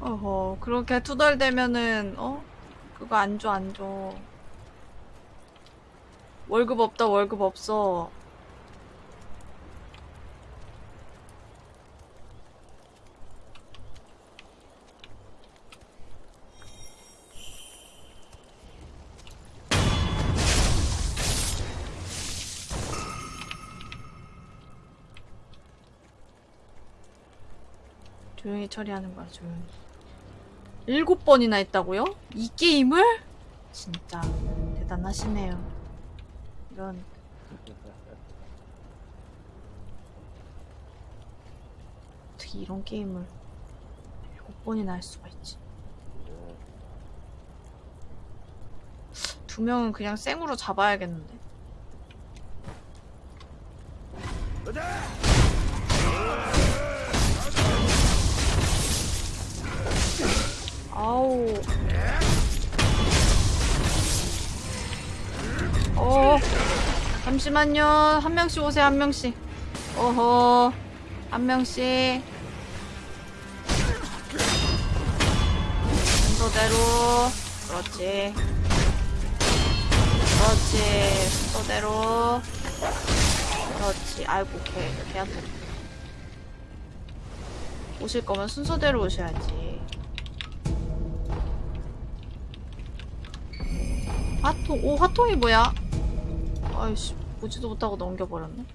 어허, 그렇게 투덜대면은, 어? 그거 안 줘, 안 줘. 월급 없다, 월급 없어. 조용히 처리하는 거야, 조용히. 일곱 번이나 했다고요? 이 게임을? 진짜 대단하시네요. 이런 어떻게 이런 게임을 일곱 번이나 할 수가 있지? 두 명은 그냥 생으로 잡아야겠는데. 아 우. 어. 잠시만요. 한 명씩 오세요, 한 명씩. 어허. 한 명씩. 순서대로. 그렇지. 그렇지. 순서대로. 그렇지. 아이고, 걔, 걔한테. 오실 거면 순서대로 오셔야지. 화통, 오, 화통이 뭐야? 아이씨, 보지도 못하고 넘겨버렸네.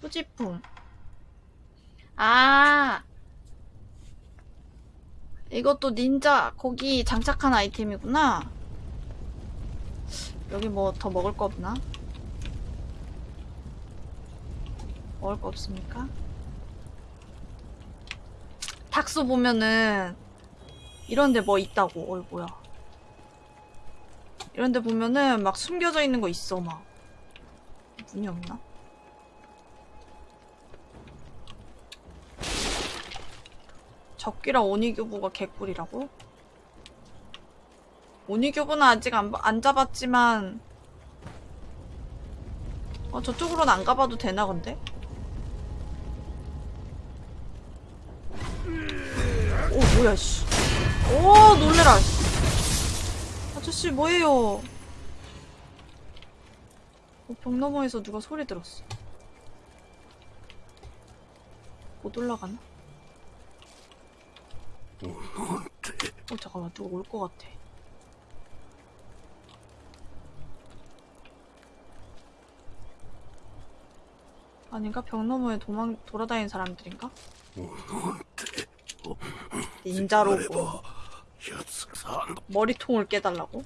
소지품. 아! 이것도 닌자, 거기 장착한 아이템이구나. 여기 뭐 더 먹을 거 없나? 먹을 거 없습니까? 닥소 보면은 이런데 뭐 있다고. 뭐야. 이런데 보면은 막 숨겨져 있는 거 있어 막. 문이 없나? 적기랑 오니교부가 개꿀이라고? 오니교부는 아직 안, 봐- 안 잡았지만 어 저쪽으로는 안 가봐도 되나 근데? 오 뭐야 씨. 오 놀래라 아저씨 뭐예요 어, 벽 너머에서 누가 소리 들었어 못 올라가나? 어 잠깐만 누가 올 것 같아 아닌가? 벽 너머에 도망 돌아다니는 사람들인가? 어, 닌자로고 머리통을 깨달라고?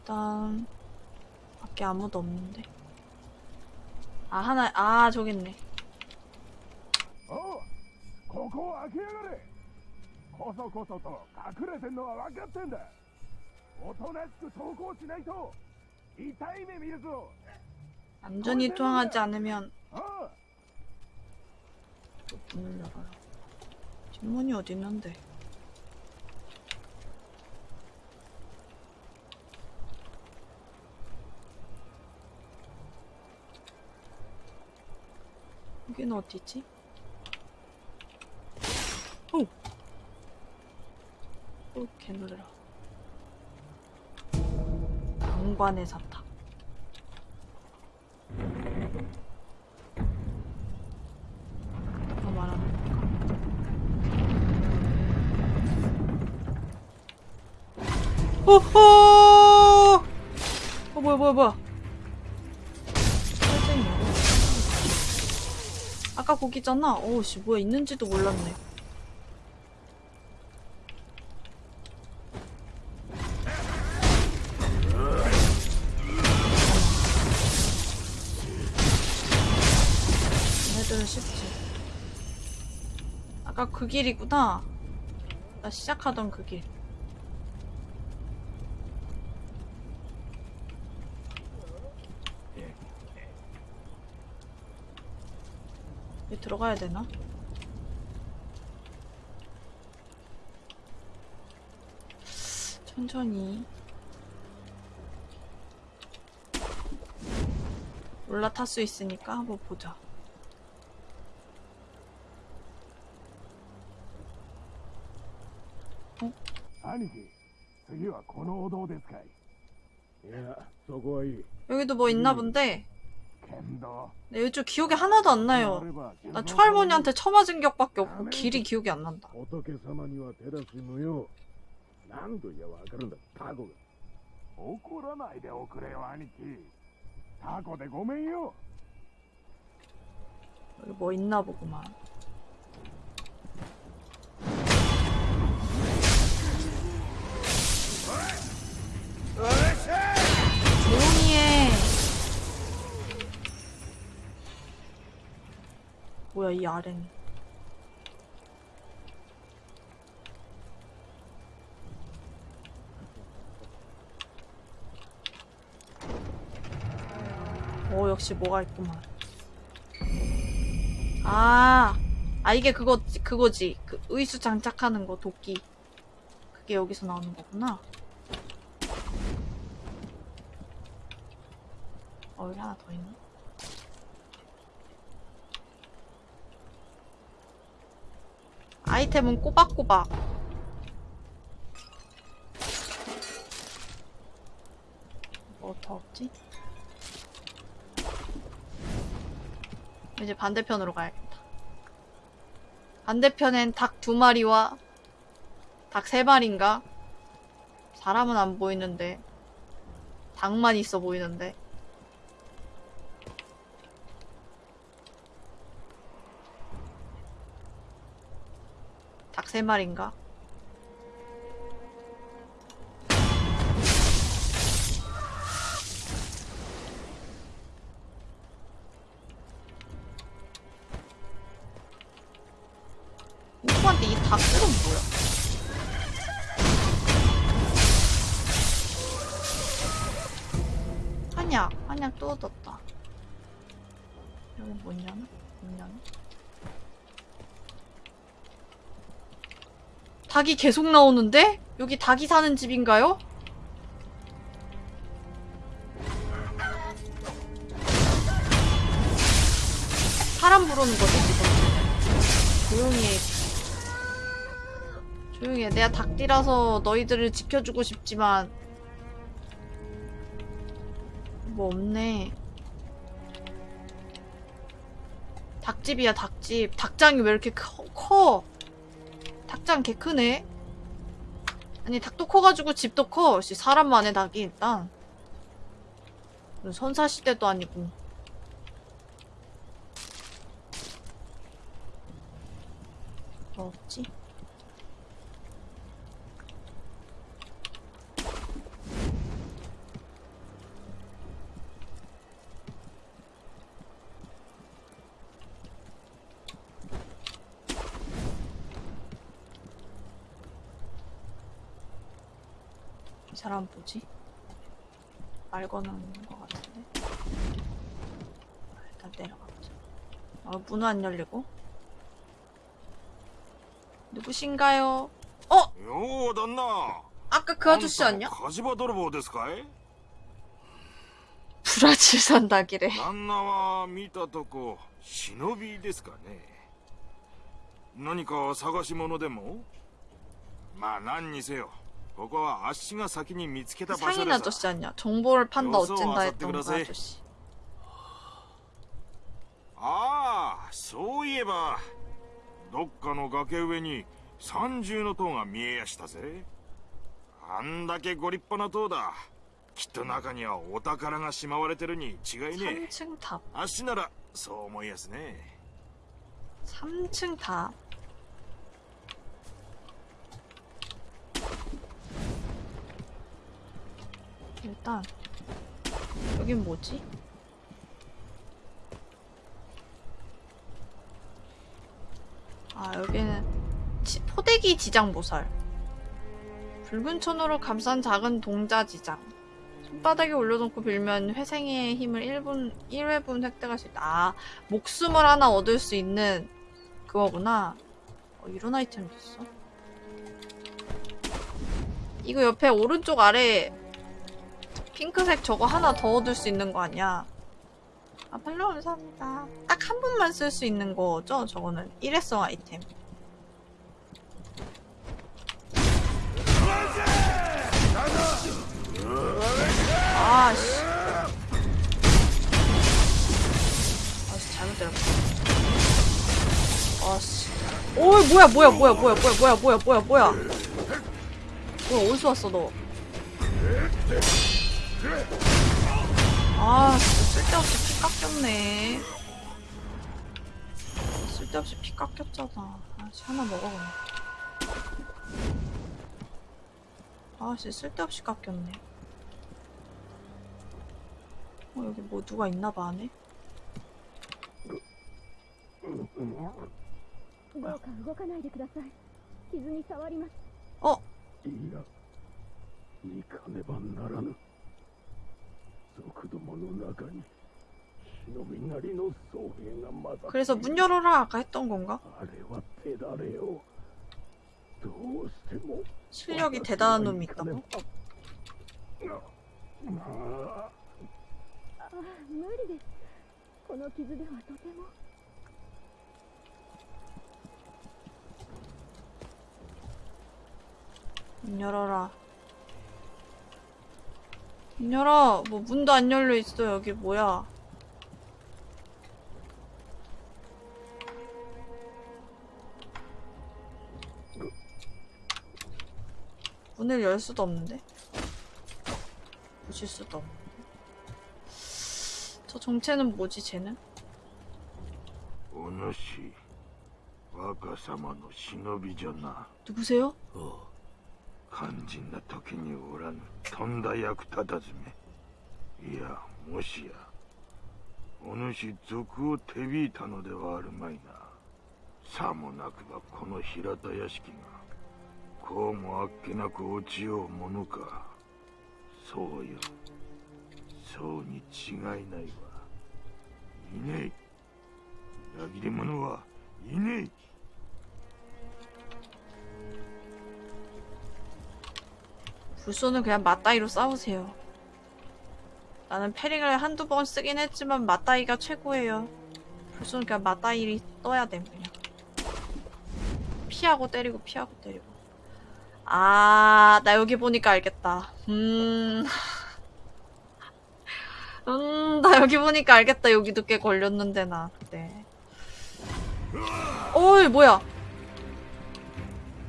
일단 밖에 아무도 없는데 아 하나 아 저기 있네 おうここを開けやがれこそこそと隠れてんのは分かってんだおとなしく投降しないと痛い目見るぞ 안전히 투항하지 않으면 おう 문을 열어요 뒷문이 어디 있는데 여기는 어디지? 오! 오, 개놀래라. 강관의 사탕. 오호! 어, 뭐야, 뭐야, 뭐야. 아까 거기잖아. 어우씨, 뭐야, 있는지도 몰랐네. 얘네들은 쉽지. 아까 그 길이구나. 나 시작하던 그 길. 여기 들어가야 되나? 천천히 올라탈 수 있으니까 한번 보자. 兄貴次はこのお堂ですかいいやそこはいい 여기도 뭐 있나 본데 剣道 내 요즘 네, 기억이 하나도 안 나요. 난 초할머니한테 처맞은 기억밖에 없고 길이 기억이 안 난다. 어떻게 사마니와 대답했노요? 난도 야와 그런다. 타고가. 오쿠라나이데 오쿠레요 아니지. 타고데 고메요. 여기 뭐 있나 보구만. 으쌰! 뭐야 이 아래는 오 역시 뭐가 있구만. 아, 아 이게 그거 그거지. 그 의수 장착하는 거 도끼. 그게 여기서 나오는 거구나. 어 여기 하나 더 있네 아이템은 꼬박꼬박. 뭐 더 없지? 이제 반대편으로 가야겠다. 반대편엔 닭 두 마리와 닭 세 마리인가? 사람은 안 보이는데 닭만 있어 보이는데 세 마리인가? 닭이 계속 나오는데? 여기 닭이 사는 집인가요? 사람 부르는 거지 지금 조용히 해 조용히 해 내가 닭띠라서 너희들을 지켜주고 싶지만 뭐 없네 닭집이야 닭집 닭장이 왜 이렇게 커, 커? 닭장 개 크네. 아니 닭도 커가지고 집도 커. 씨, 사람 만의 닭이 일단. 무슨 선사 시대도 아니고. 뭐 없지? 사람 뭐지? 말 거는 것 같은데. 아, 일단 내려가보자. 어, 문은 안 열리고. 누구신가요? 어? よう旦那 아까 그 아저씨 아니야? 火事場泥棒ですかい 브라질 산다기래. 旦那は見たとこ忍びですかね何か探し物でもまあ何にせよ ここはあっしが先に見つけた場所 상인 です 아저씨 아니야? 정보를 판다 여기서 어쩐다 와서 했던 그 뜨그러세. 아저씨. ああそういえばどっかの崖上に三重の塔が見えやしたぜあんだけご立派な塔だきっと中にはお宝がしまわれてるに違いねえ 3층 탑. あっしならそう思いやすね 3층 탑. 일단 여긴 뭐지? 아 여기는 지- 포대기 지장보살 붉은 천으로 감싼 작은 동자 지장 손바닥에 올려놓고 빌면 회생의 힘을 1분, 1회분 획득할 수 있다. 아, 목숨을 하나 얻을 수 있는 그거구나. 어, 이런 아이템도 있어. 이거 옆에 오른쪽 아래 핑크색 저거 하나 더 얻을 수 있는 거 아니야? 아, 팔로 감사합니다. 딱 한 번만 쓸 수 있는 거죠? 저거는 일회성 아이템. 아씨. 아씨, 잘못 때렸다. 아씨. 오이, 뭐야, 뭐야, 뭐야, 뭐야, 뭐야, 뭐야, 뭐야, 뭐야, 뭐야. 뭐야, 어디서 왔어, 너? 아 쓸데없이 피 깎였네. 쓸데없이 피 깎였잖아. 아씨 하나 먹어 아씨 쓸데없이 깎였네. 어 여기 뭐 누가 있나봐 안에? 어? 그래서 문 열어라 아까 했던 건가? 실력이 대단한 놈이 있다고? 문 열어라 문 열어. 뭐 문도 안 열려 있어. 여기 뭐야? 문을 열 수도 없는데? 부실 수도 없는데? 저 정체는 뭐지, 쟤는? お主若様の忍びじゃな 누구세요? 肝心な時におらぬとんだ役立たずめ。いやもしやお主賊を手引いたのではあるまいな。さもなくばこの平田屋敷がこうもあっけなく落ちようものか。そうよ。そうに違いないわ。いねえ。裏切り者はいねえ。 불소는 그냥 맞다이로 싸우세요. 나는 패링을 한두 번 쓰긴 했지만 맞다이가 최고예요. 불소는 그냥 맞다이를 떠야 돼 그냥. 피하고 때리고 피하고 때리고. 아, 나 여기 보니까 알겠다. 음. 음, 나 여기 보니까 알겠다. 여기도 꽤 걸렸는데, 나, 그때. 어이, 뭐야.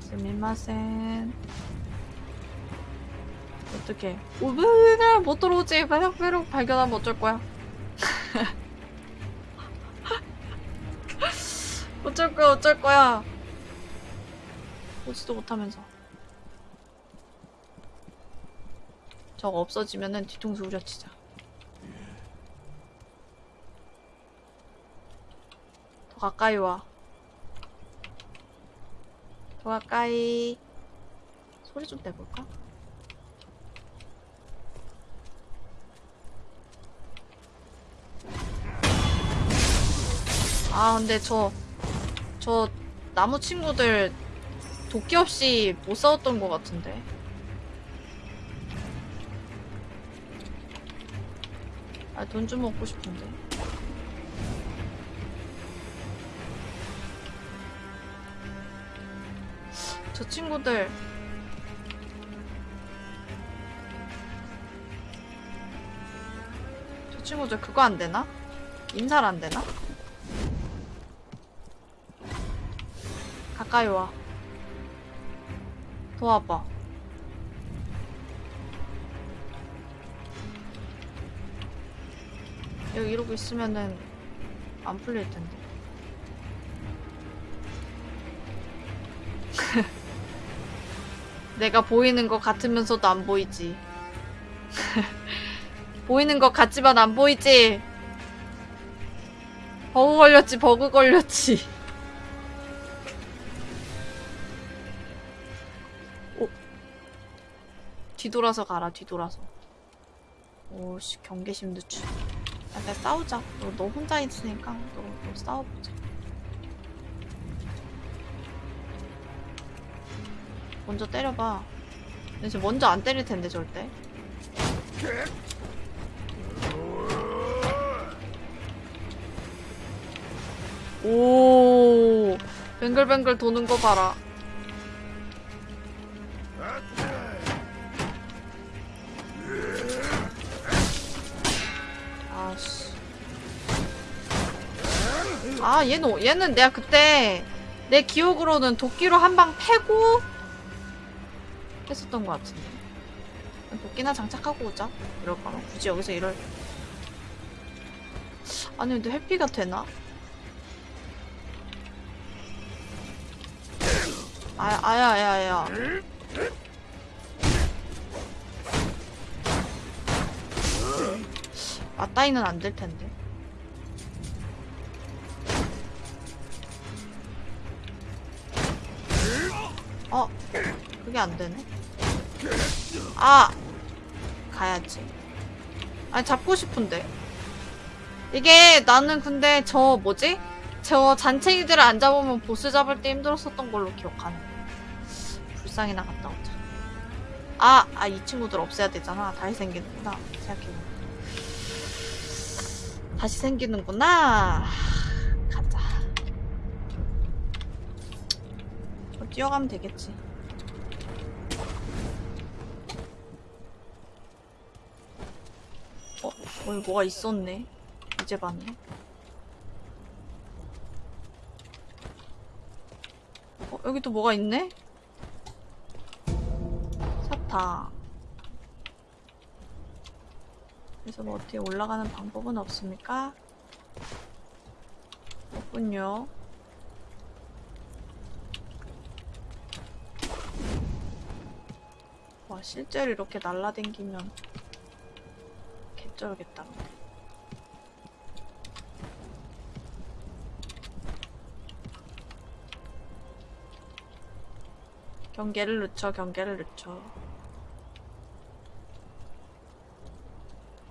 스미마센. 어떡해. 오브를 못 들어오지. 배럭배럭 발견하면 어쩔 거야. 어쩔 거야, 어쩔 거야. 오지도 못하면서. 저거 없어지면은 뒤통수 후려치자. 더 가까이 와. 더 가까이. 소리 좀 내볼까? 아 근데 저 저 나무 친구들 도끼 없이 못 싸웠던 것 같은데 아 돈 좀 먹고 싶은데 저 친구들 저 친구들 그거 안 되나? 인살 안 되나? 가까이 와. 도와봐. 여기 이러고 있으면은 안 풀릴 텐데. 내가 보이는 것 같으면서도 안 보이지. 보이는 것 같지만 안 보이지. 버그 걸렸지, 버그 걸렸지. 뒤돌아서 가라 뒤돌아서. 오씨 경계심도 주 약간 싸우자. 너, 너 혼자 있으니까 너, 너 싸워보자. 먼저 때려봐. 근데 쟤 먼저 안 때릴 텐데 절대. 오 뱅글뱅글 도는 거 봐라 아, 얘는, 얘는 내가 그때 내 기억으로는 도끼로 한 방 패고 했었던 것 같은데. 도끼나 장착하고 오자. 이럴 거면 굳이 여기서 이럴. 아니, 근데 회피가 되나? 아, 아야, 아야, 아야. 맞다이는 안 될 텐데. 그게 안 되네. 아! 가야지. 아니, 잡고 싶은데. 이게 나는 근데 저 뭐지? 저 잔챙이들을 안 잡으면 보스 잡을 때 힘들었었던 걸로 기억하네. 불쌍히 나 갔다 오자. 아! 아, 이 친구들 없애야 되잖아. 다시 생기는구나. 생각해보니까. 다시 생기는구나. 가자. 뭐 뛰어가면 되겠지. 어, 여기 뭐가 있었네. 이제 봤네. 어, 여기 또 뭐가 있네? 사탕. 그래서 뭐 어떻게 올라가는 방법은 없습니까? 없군요. 실제로 이렇게 날라댕기면 개쩔겠다. 경계를 늦춰, 경계를 늦춰.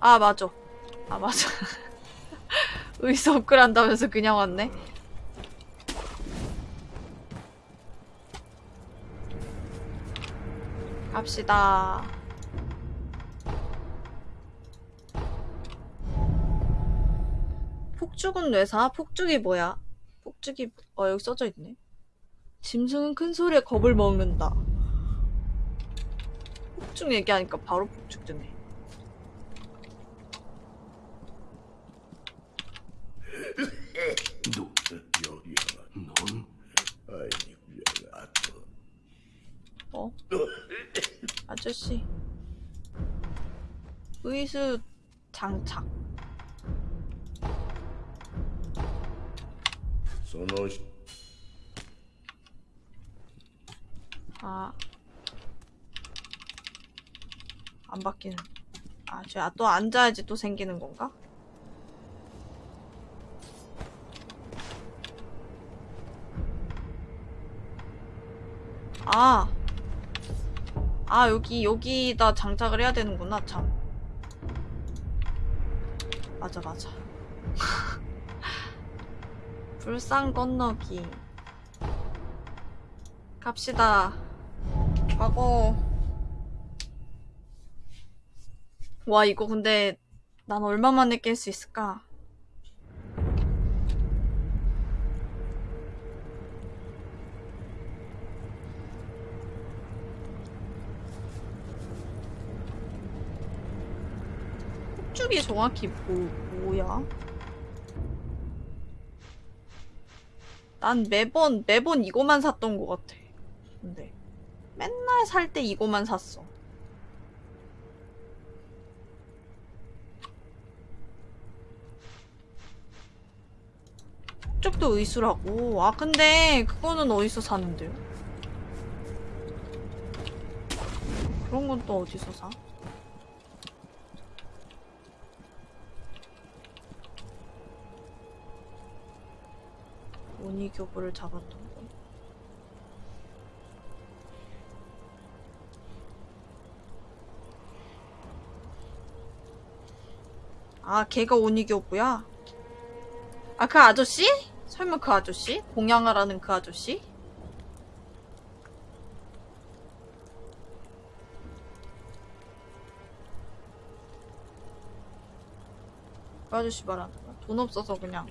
아, 맞아. 아, 맞아. 의사 업글 한다면서 그냥 왔네. 갑시다. 폭죽은 뇌사? 폭죽이 뭐야? 폭죽이 어 여기 써져 있네. 짐승은 큰 소리에 겁을 먹는다. 폭죽 얘기하니까 바로 폭죽 뜨네. 너, 여기야. 넌 아이고, 아파. 어? 아저씨. 의수 장착. そのし 아. 안 바뀌는. 아, 쟤 또 앉아야지 또 생기는 건가? 아. 아, 여기, 여기다 장착을 해야 되는구나, 참. 맞아, 맞아. 불상 건너기. 갑시다. 가고. 와, 이거 근데 난 얼마 만에 깰 수 있을까? 폭죽이 정확히 뭐, 뭐야? 난 매번, 매번 이거만 샀던 것 같아. 근데. 맨날 살 때 이거만 샀어. 쪽도 의수라고. 아, 근데 그거는 어디서 사는데요? 그런 건 또 어디서 사? 오니 교부를 잡았던 거. 아, 걔가 오니 교부야? 아, 그 아저씨? 설마 그 아저씨? 공양하라는 그 아저씨? 그 아저씨 말하는 거야? 돈 없어서 그냥.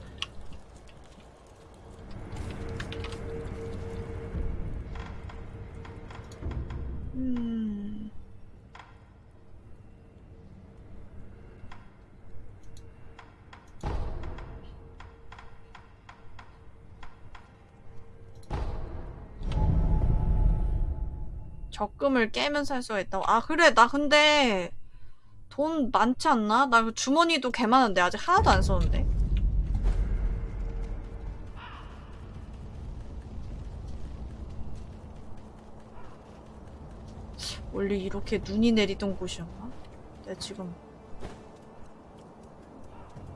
적금을 깨면 살 수가 있다고. 아, 그래. 나 근데 돈 많지 않나? 나 그 주머니도 개 많은데 아직 하나도 안 썼는데. 원래 이렇게 눈이 내리던 곳이었나? 내가 지금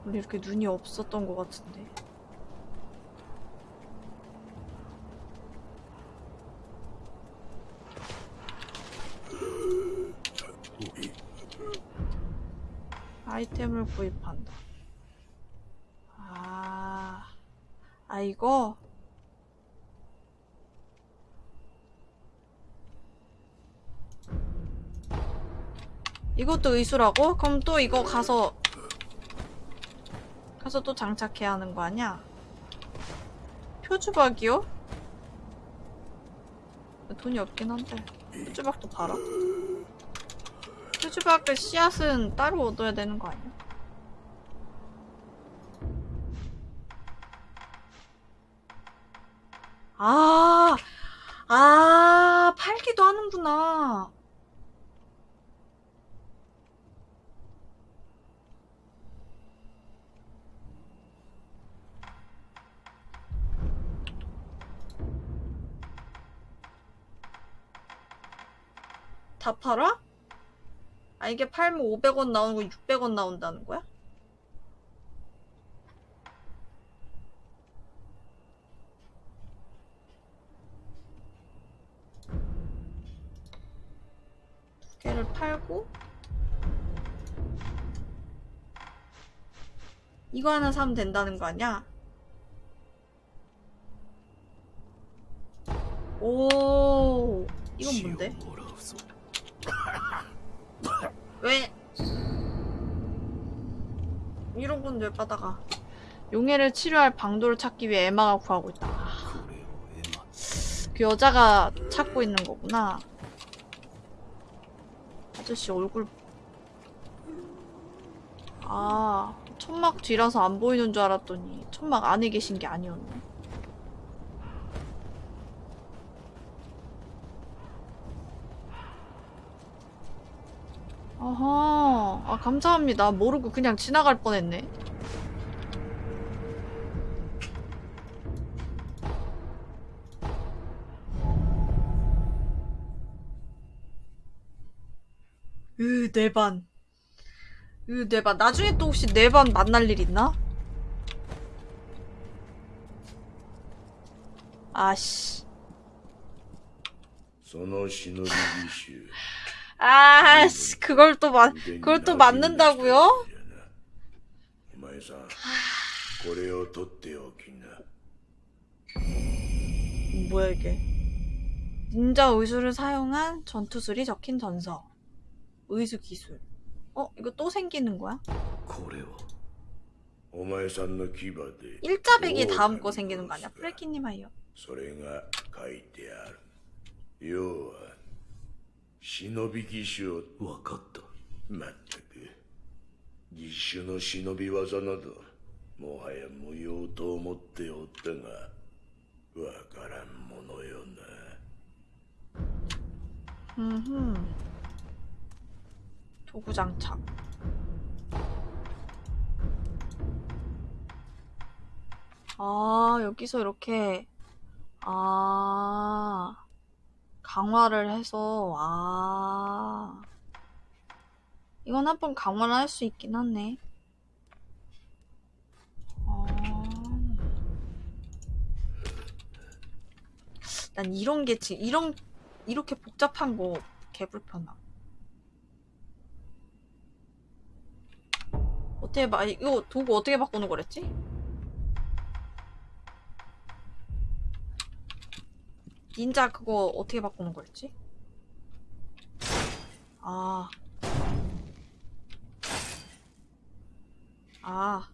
원래 이렇게 눈이 없었던 것 같은데. 아이템을 구입한다. 아, 아, 이거? 이것도 의수라고? 그럼 또 이거 가서, 가서 또 장착해야 하는 거 아니야? 표주박이요? 돈이 없긴 한데. 표주박도 팔아? 표주박의 씨앗은 따로 얻어야 되는 거 아니야? 아, 아, 팔기도 하는구나. 다 팔아? 아, 이게 팔면 500원 나오는 거 600원 나온다는 거야? 두 개를 팔고 이거 하나 사면 된다는 거 아니야? 오, 이건 뭔데? 왜? 이러군 열받아가. 용해를 치료할 방도를 찾기 위해 에마가 구하고 있다. 아, 그 여자가 찾고 있는 거구나. 아저씨 얼굴 아 천막 뒤라서 안 보이는 줄 알았더니 천막 안에 계신 게 아니었네 아하, 아, 감사합니다. 모르고 그냥 지나갈 뻔했네. 으, 네 내반. 으, 내반. 나중에 또 혹시 내반 만날 일 있나? 아씨. その忍び義手 아씨, 그걸 또 만, 그걸 또 맞는다고요? お前さんこれを取っておきな 뭐야 이게? 닌자 의수를 사용한 전투술이 적힌 전서. 의수 기술. 어? 이거 또 생기는 거야? これをお前さんの牙で 일자백이 다음 거 생기는 거 아니야? 프레키님 하이요. それが書いてある要は 忍び義手を分かったまったく義手の忍び技などもはや無用と思っておったがわからんものよな 음. 도구 장착. 아, 여기서 이렇게, 아, 강화를 해서, 아. 이건 한 번 강화를 할 수 있긴 하네. 아. 난 이런 게 지금, 이런, 이렇게 복잡한 거 개불편함. 어떻게 바, 이거 도구 어떻게 바꾸는 거랬지? 닌자 그거 어떻게 바꾸는 거였지? 아. 아.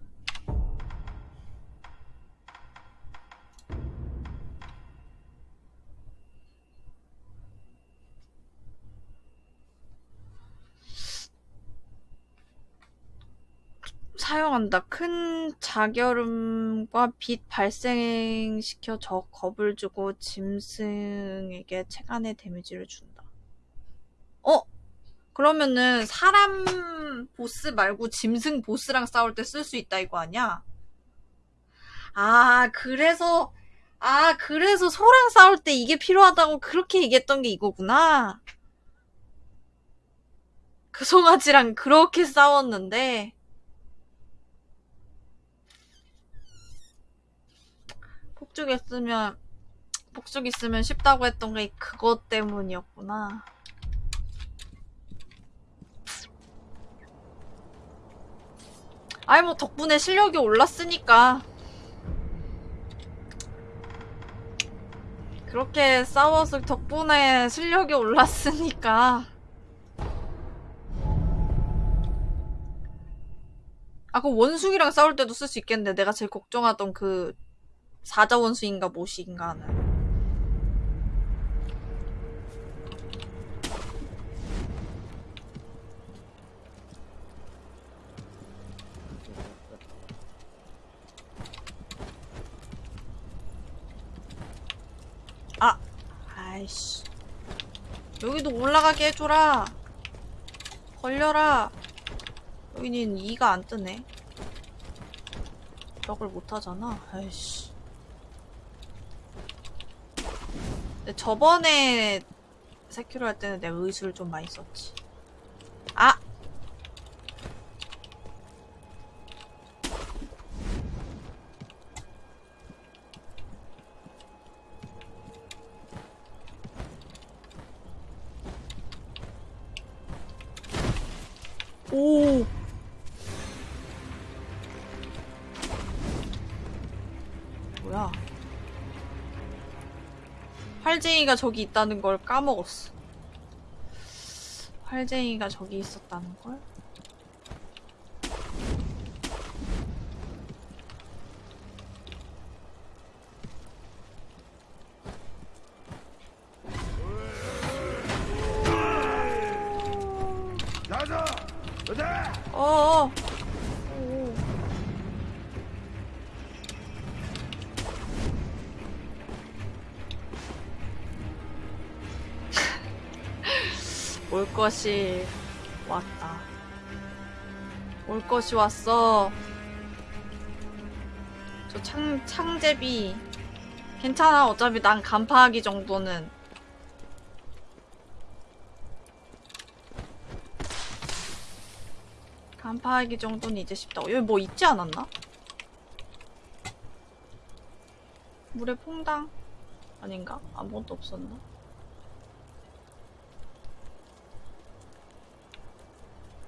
사용한다. 큰 자결음과 빛 발생시켜 적 겁을 주고 짐승에게 체간의 데미지를 준다. 어? 그러면은 사람 보스 말고 짐승 보스랑 싸울 때 쓸 수 있다 이거 아니야? 아, 그래서 아, 그래서 소랑 싸울 때 이게 필요하다고 그렇게 얘기했던 게 이거구나. 그 송아지랑 그렇게 싸웠는데 폭죽 있으면 폭죽 있으면 쉽다고 했던 게 그것 때문이었구나. 아이 뭐 덕분에 실력이 올랐으니까 그렇게 싸워서 덕분에 실력이 올랐으니까 아 그럼 원숭이랑 싸울 때도 쓸 수 있겠네 내가 제일 걱정하던 그 사자 원숭인가 뭐시인가 하는. 아 아이씨. 여기도 올라가게 해줘라. 걸려라. 여기는 2가 안 뜨네. 벽을 못하잖아. 아이씨 저번에 세큐로 할 때는 내가 의수를 좀 많이 썼지 아! 활쟁이가 저기 있다는 걸 까먹었어. 활쟁이가 저기 있었다는 걸? 어어. 것이 왔다. 올 것이 왔어. 저 창, 창제비. 괜찮아. 어차피 난 간파하기 정도는. 간파하기 정도는 이제 쉽다고. 여기 뭐 있지 않았나? 물에 퐁당? 아닌가? 아무것도 없었나?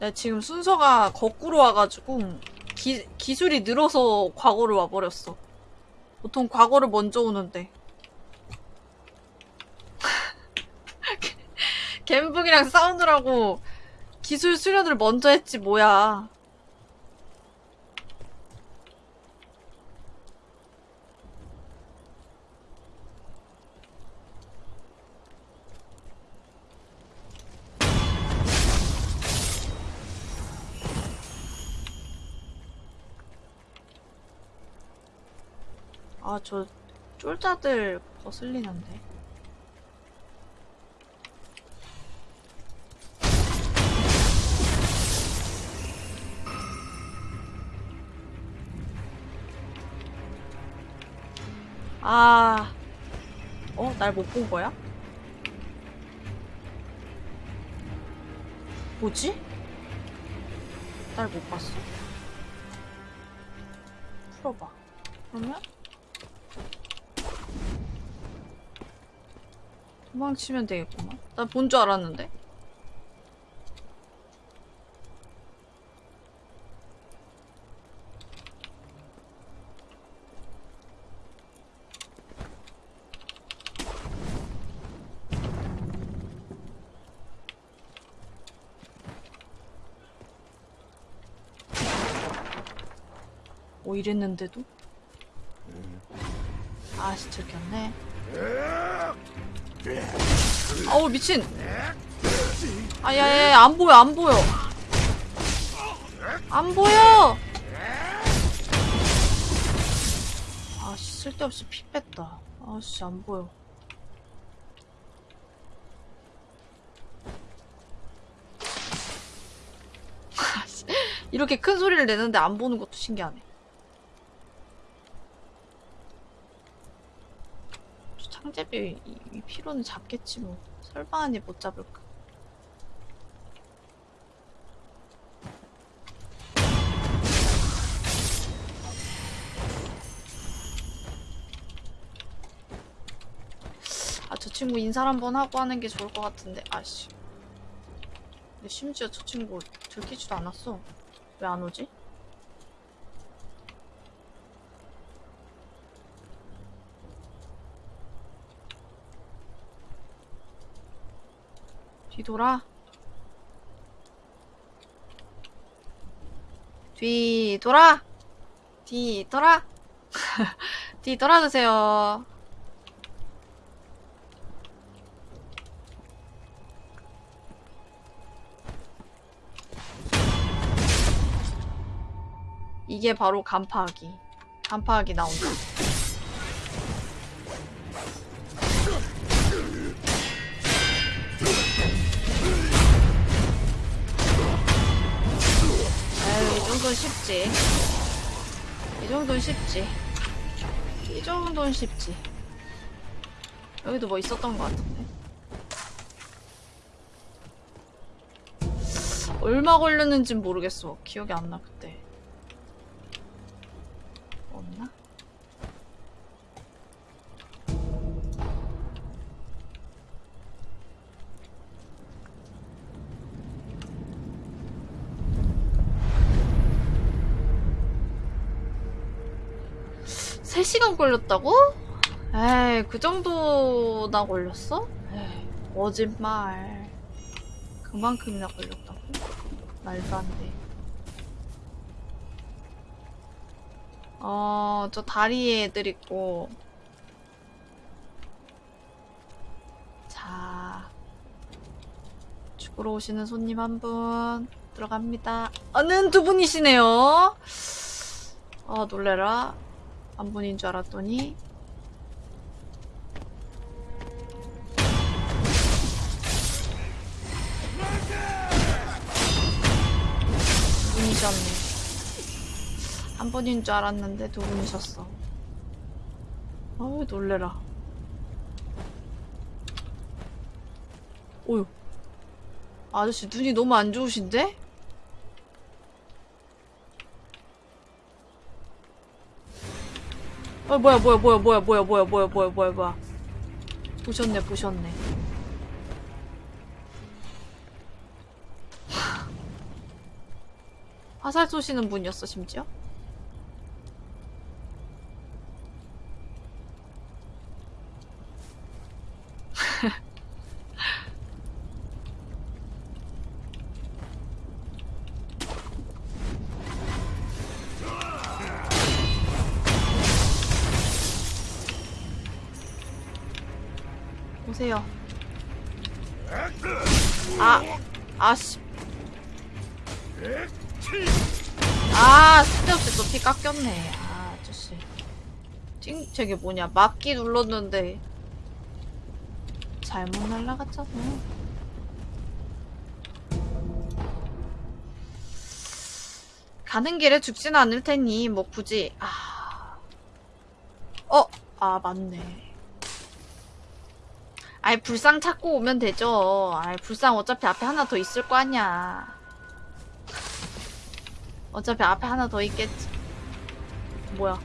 네, 지금 순서가 거꾸로 와가지고 기, 기술이 늘어서 과거를 와버렸어. 보통 과거를 먼저 오는데. 갬북이랑 싸우느라고 기술 수련을 먼저 했지 뭐야. 아, 저 쫄자들 거슬리는데. 아, 어? 날 못 본 거야? 뭐지? 날 못 봤어? 풀어봐. 그러면? 도망치면 되겠구만. 난 본 줄 알았는데. 오 이랬는데도? 아씨 들켰네. 아우 미친. 아야야 안 보여 안 보여. 안 보여. 아씨 쓸데없이 피 뺐다. 아씨 안 보여. 아씨, 이렇게 큰 소리를 내는데 안 보는 것도 신기하네. 저 창제비 이, 이 피로는 잡겠지 뭐. 설마 아니 못 잡을까. 아, 저 친구 인사를 한번 하고 하는 게 좋을 것 같은데, 아씨. 근데 심지어 저 친구 들키지도 않았어. 왜 안 오지? 뒤돌아. 뒤돌아. 뒤돌아. 뒤돌아 주세요. 이게 바로 간파하기. 간파하기 나온다. 정도는 쉽지. 이 정도는 쉽지. 이 정도는 쉽지. 여기도 뭐 있었던 것 같은데. 얼마 걸렸는진 모르겠어. 기억이 안 나, 그때. 없나? 세시간 걸렸다고? 에이, 그 정도나 걸렸어? 에이, 거짓말. 그만큼이나 걸렸다고? 말도 안 돼. 어, 저 다리에 애들 있고. 자. 죽으러 오시는 손님 한 분. 들어갑니다. 아는 두 분이시네요. 아, 놀래라. 한 분인 줄 알았더니. 두 분이셨네. 한 분인 줄 알았는데 두 분이셨어. 어우, 놀래라. 오유. 아저씨 눈이 너무 안 좋으신데? 어 뭐야 뭐야 뭐야 뭐야 뭐야 뭐야 뭐야 뭐야 뭐야 뭐야 보셨네 보셨네. 화살 쏘시는 분이었어 심지어 오세요. 아 아씨. 아 쓸데없이 또피 깎였네. 아 아저씨. 찡 저게 뭐냐. 막기 눌렀는데. 잘못 날라갔잖아. 가는 길에 죽지는 않을 테니 뭐 굳이. 아. 어? 아 맞네 아이 불상 찾고 오면 되죠 아이 불상 어차피 앞에 하나 더 있을 거 아니야 어차피 앞에 하나 더 있겠지. 뭐야?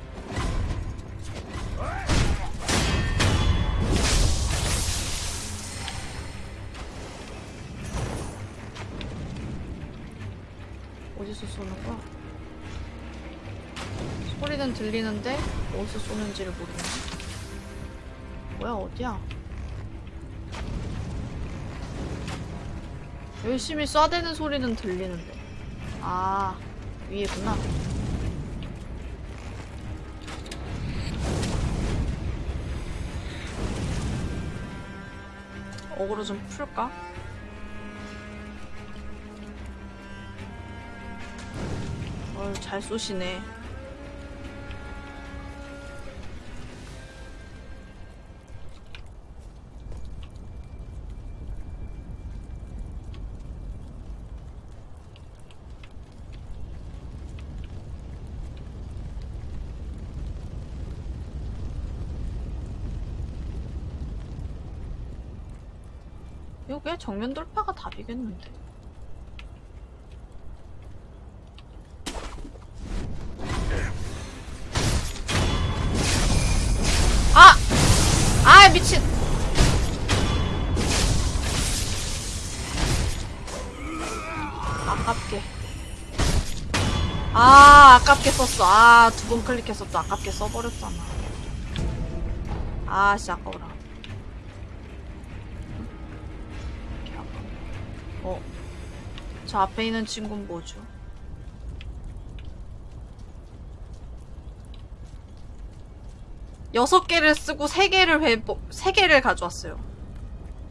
어디서 쏘는 거야? 소리는 들리는데 어디서 쏘는지를 모르네. 뭐야 어디야? 열심히 쏴대는 소리는 들리는데. 아. 위에구나. 어그로 좀 풀까? 어휴, 잘 쏘시네. 이게 정면 돌파가 답이겠는데. 아! 아, 미친! 아깝게. 아, 아깝게 썼어. 아, 두번또 아깝게 써버렸잖아. 아, 씨, 아까워라. 저 앞에 있는 친구는 뭐죠? 여섯 개를 쓰고 세 개를 회복, 세 개를 가져왔어요.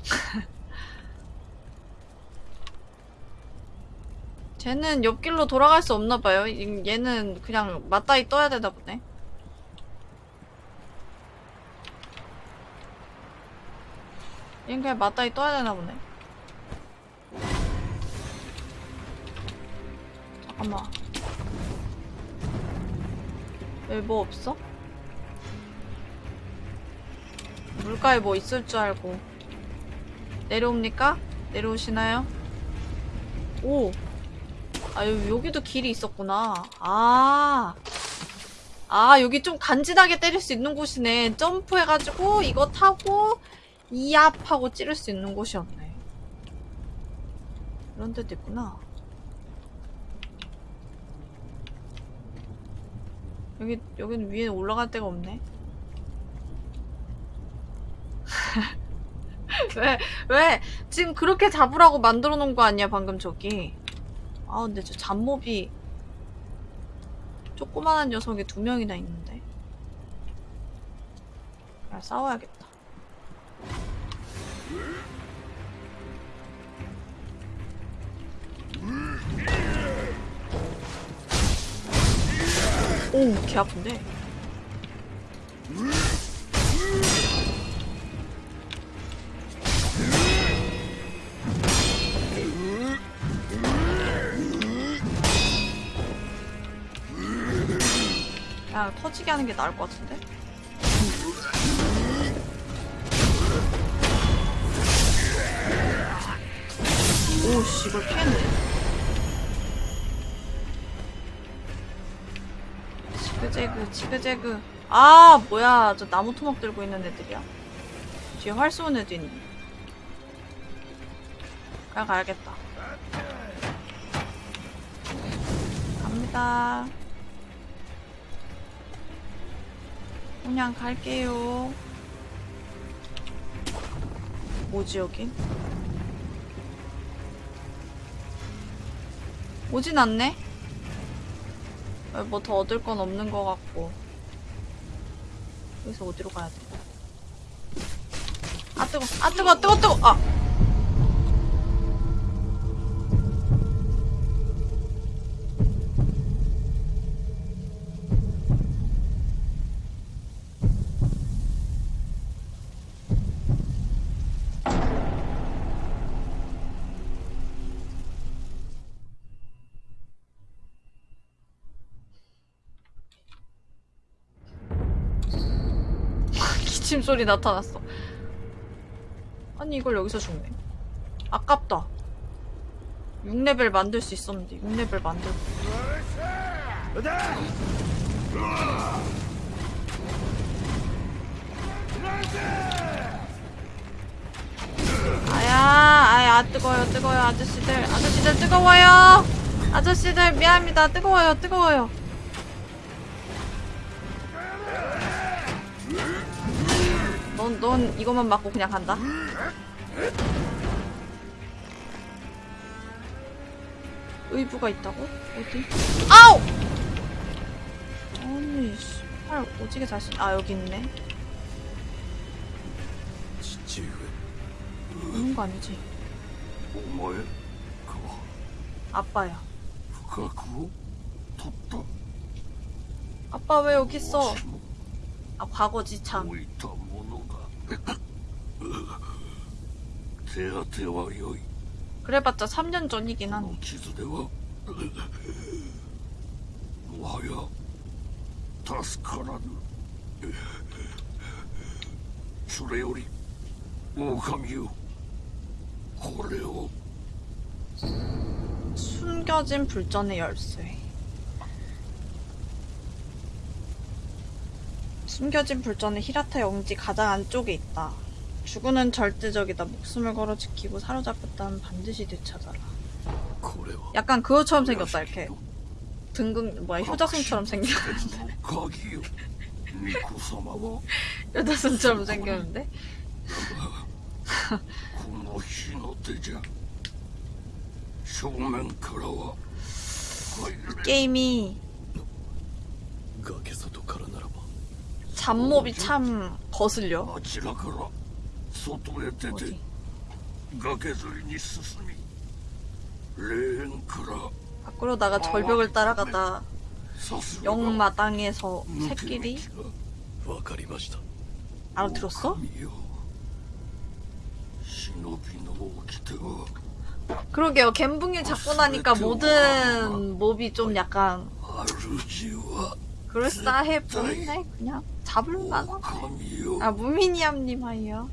쟤는 옆길로 돌아갈 수 없나 봐요. 이- 얘는 그냥 맞다이 떠야 되나 보네. 얘는 그냥 맞다이 떠야 되나 보네. 잠깐만. 여기 뭐 없어? 물가에 뭐 있을 줄 알고. 내려옵니까? 내려오시나요? 오! 아, 여기, 여기도 길이 있었구나. 아. 아, 여기 좀 간지나게 때릴 수 있는 곳이네. 점프해가지고, 이거 타고, 이압 하고 찌를 수 있는 곳이었네. 이런 데도 있구나. 여기, 여기는 위에 올라갈 데가 없네. 왜, 왜? 지금 그렇게 잡으라고 만들어 놓은 거 아니야, 방금 저기. 아, 근데 저 잡몹이 조그만한 녀석이 두 명이나 있는데. 야, 싸워야겠다. 오, 개 아픈데. 야, 터지게 하는 게 나을 것 같은데? 오씨, 이걸 피했네. 지그재그, 지그재그. 아, 뭐야. 저 나무 토막 들고 있는 애들이야. 뒤에 활 쏘는 애도 있네. 그냥 가야겠다. 갑니다. 그냥 갈게요. 뭐지, 여긴? 오진 않네? 뭐 더 얻을 건 없는 것 같고. 여기서 어디로 가야 돼? 아, 뜨거, 아, 뜨거, 뜨거, 뜨거! 아! 기침 소리 나타났어. 아니 이걸 여기서 죽네. 아깝다. 6레벨 만들 수 있었는데 6레벨 만들고. 아야, 아야 뜨거워요, 뜨거워요, 아저씨들, 아저씨들 뜨거워요. 아저씨들 미안합니다, 뜨거워요, 뜨거워요. 넌, 넌 이것만 맞고 그냥 간다. 의부가 있다고? 어디? 아우! 아니, 씨발, 오지게 자신, 아, 여기 있네. 오는 거 아니지? 뭐야? 그거. 아빠야. 그거, 그거? 덥다. 아빠 왜 여기 있어? 아, 과거지참. 뭐 그래봤자 3년 전이긴 한. 기수대와 뭐야? 타스카라는 수레오리 오감유 고레오 숨겨진 불전의 열쇠. 숨겨진 불전은 히라타 영지 가장 안쪽에 있다. 죽음은 절대적이다. 목숨을 걸어 지키고 사로잡혔다면 반드시 되찾아라. 약간 그거처럼 생겼다 이렇게. 등금 뭐야 효자손처럼 생겼는데. 효자손처럼 생겼는데. 이 게임이 잡몹이 참 거슬려. 어찌라그라 소토에 대대 가게를 있었으니 랭크라. 밖으로다가 절벽을 따라가다 영마당에서 새끼리 알아들었어? 그러게요. 갬붕이 잡고 나니까 모든 몹이 좀 약간 그럴싸해 보이네 그냥. 잡을만 하아 무미니암님 하이요.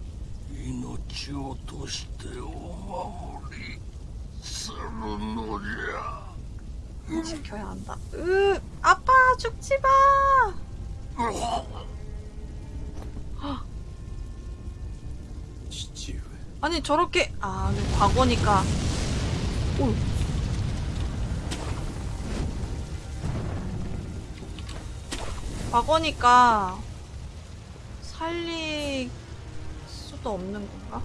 아, 지켜야 한다. 으 아빠 죽지마! 아니 저렇게 아 과거니까. 오. 과거니까 살릴 수도 없는 건가?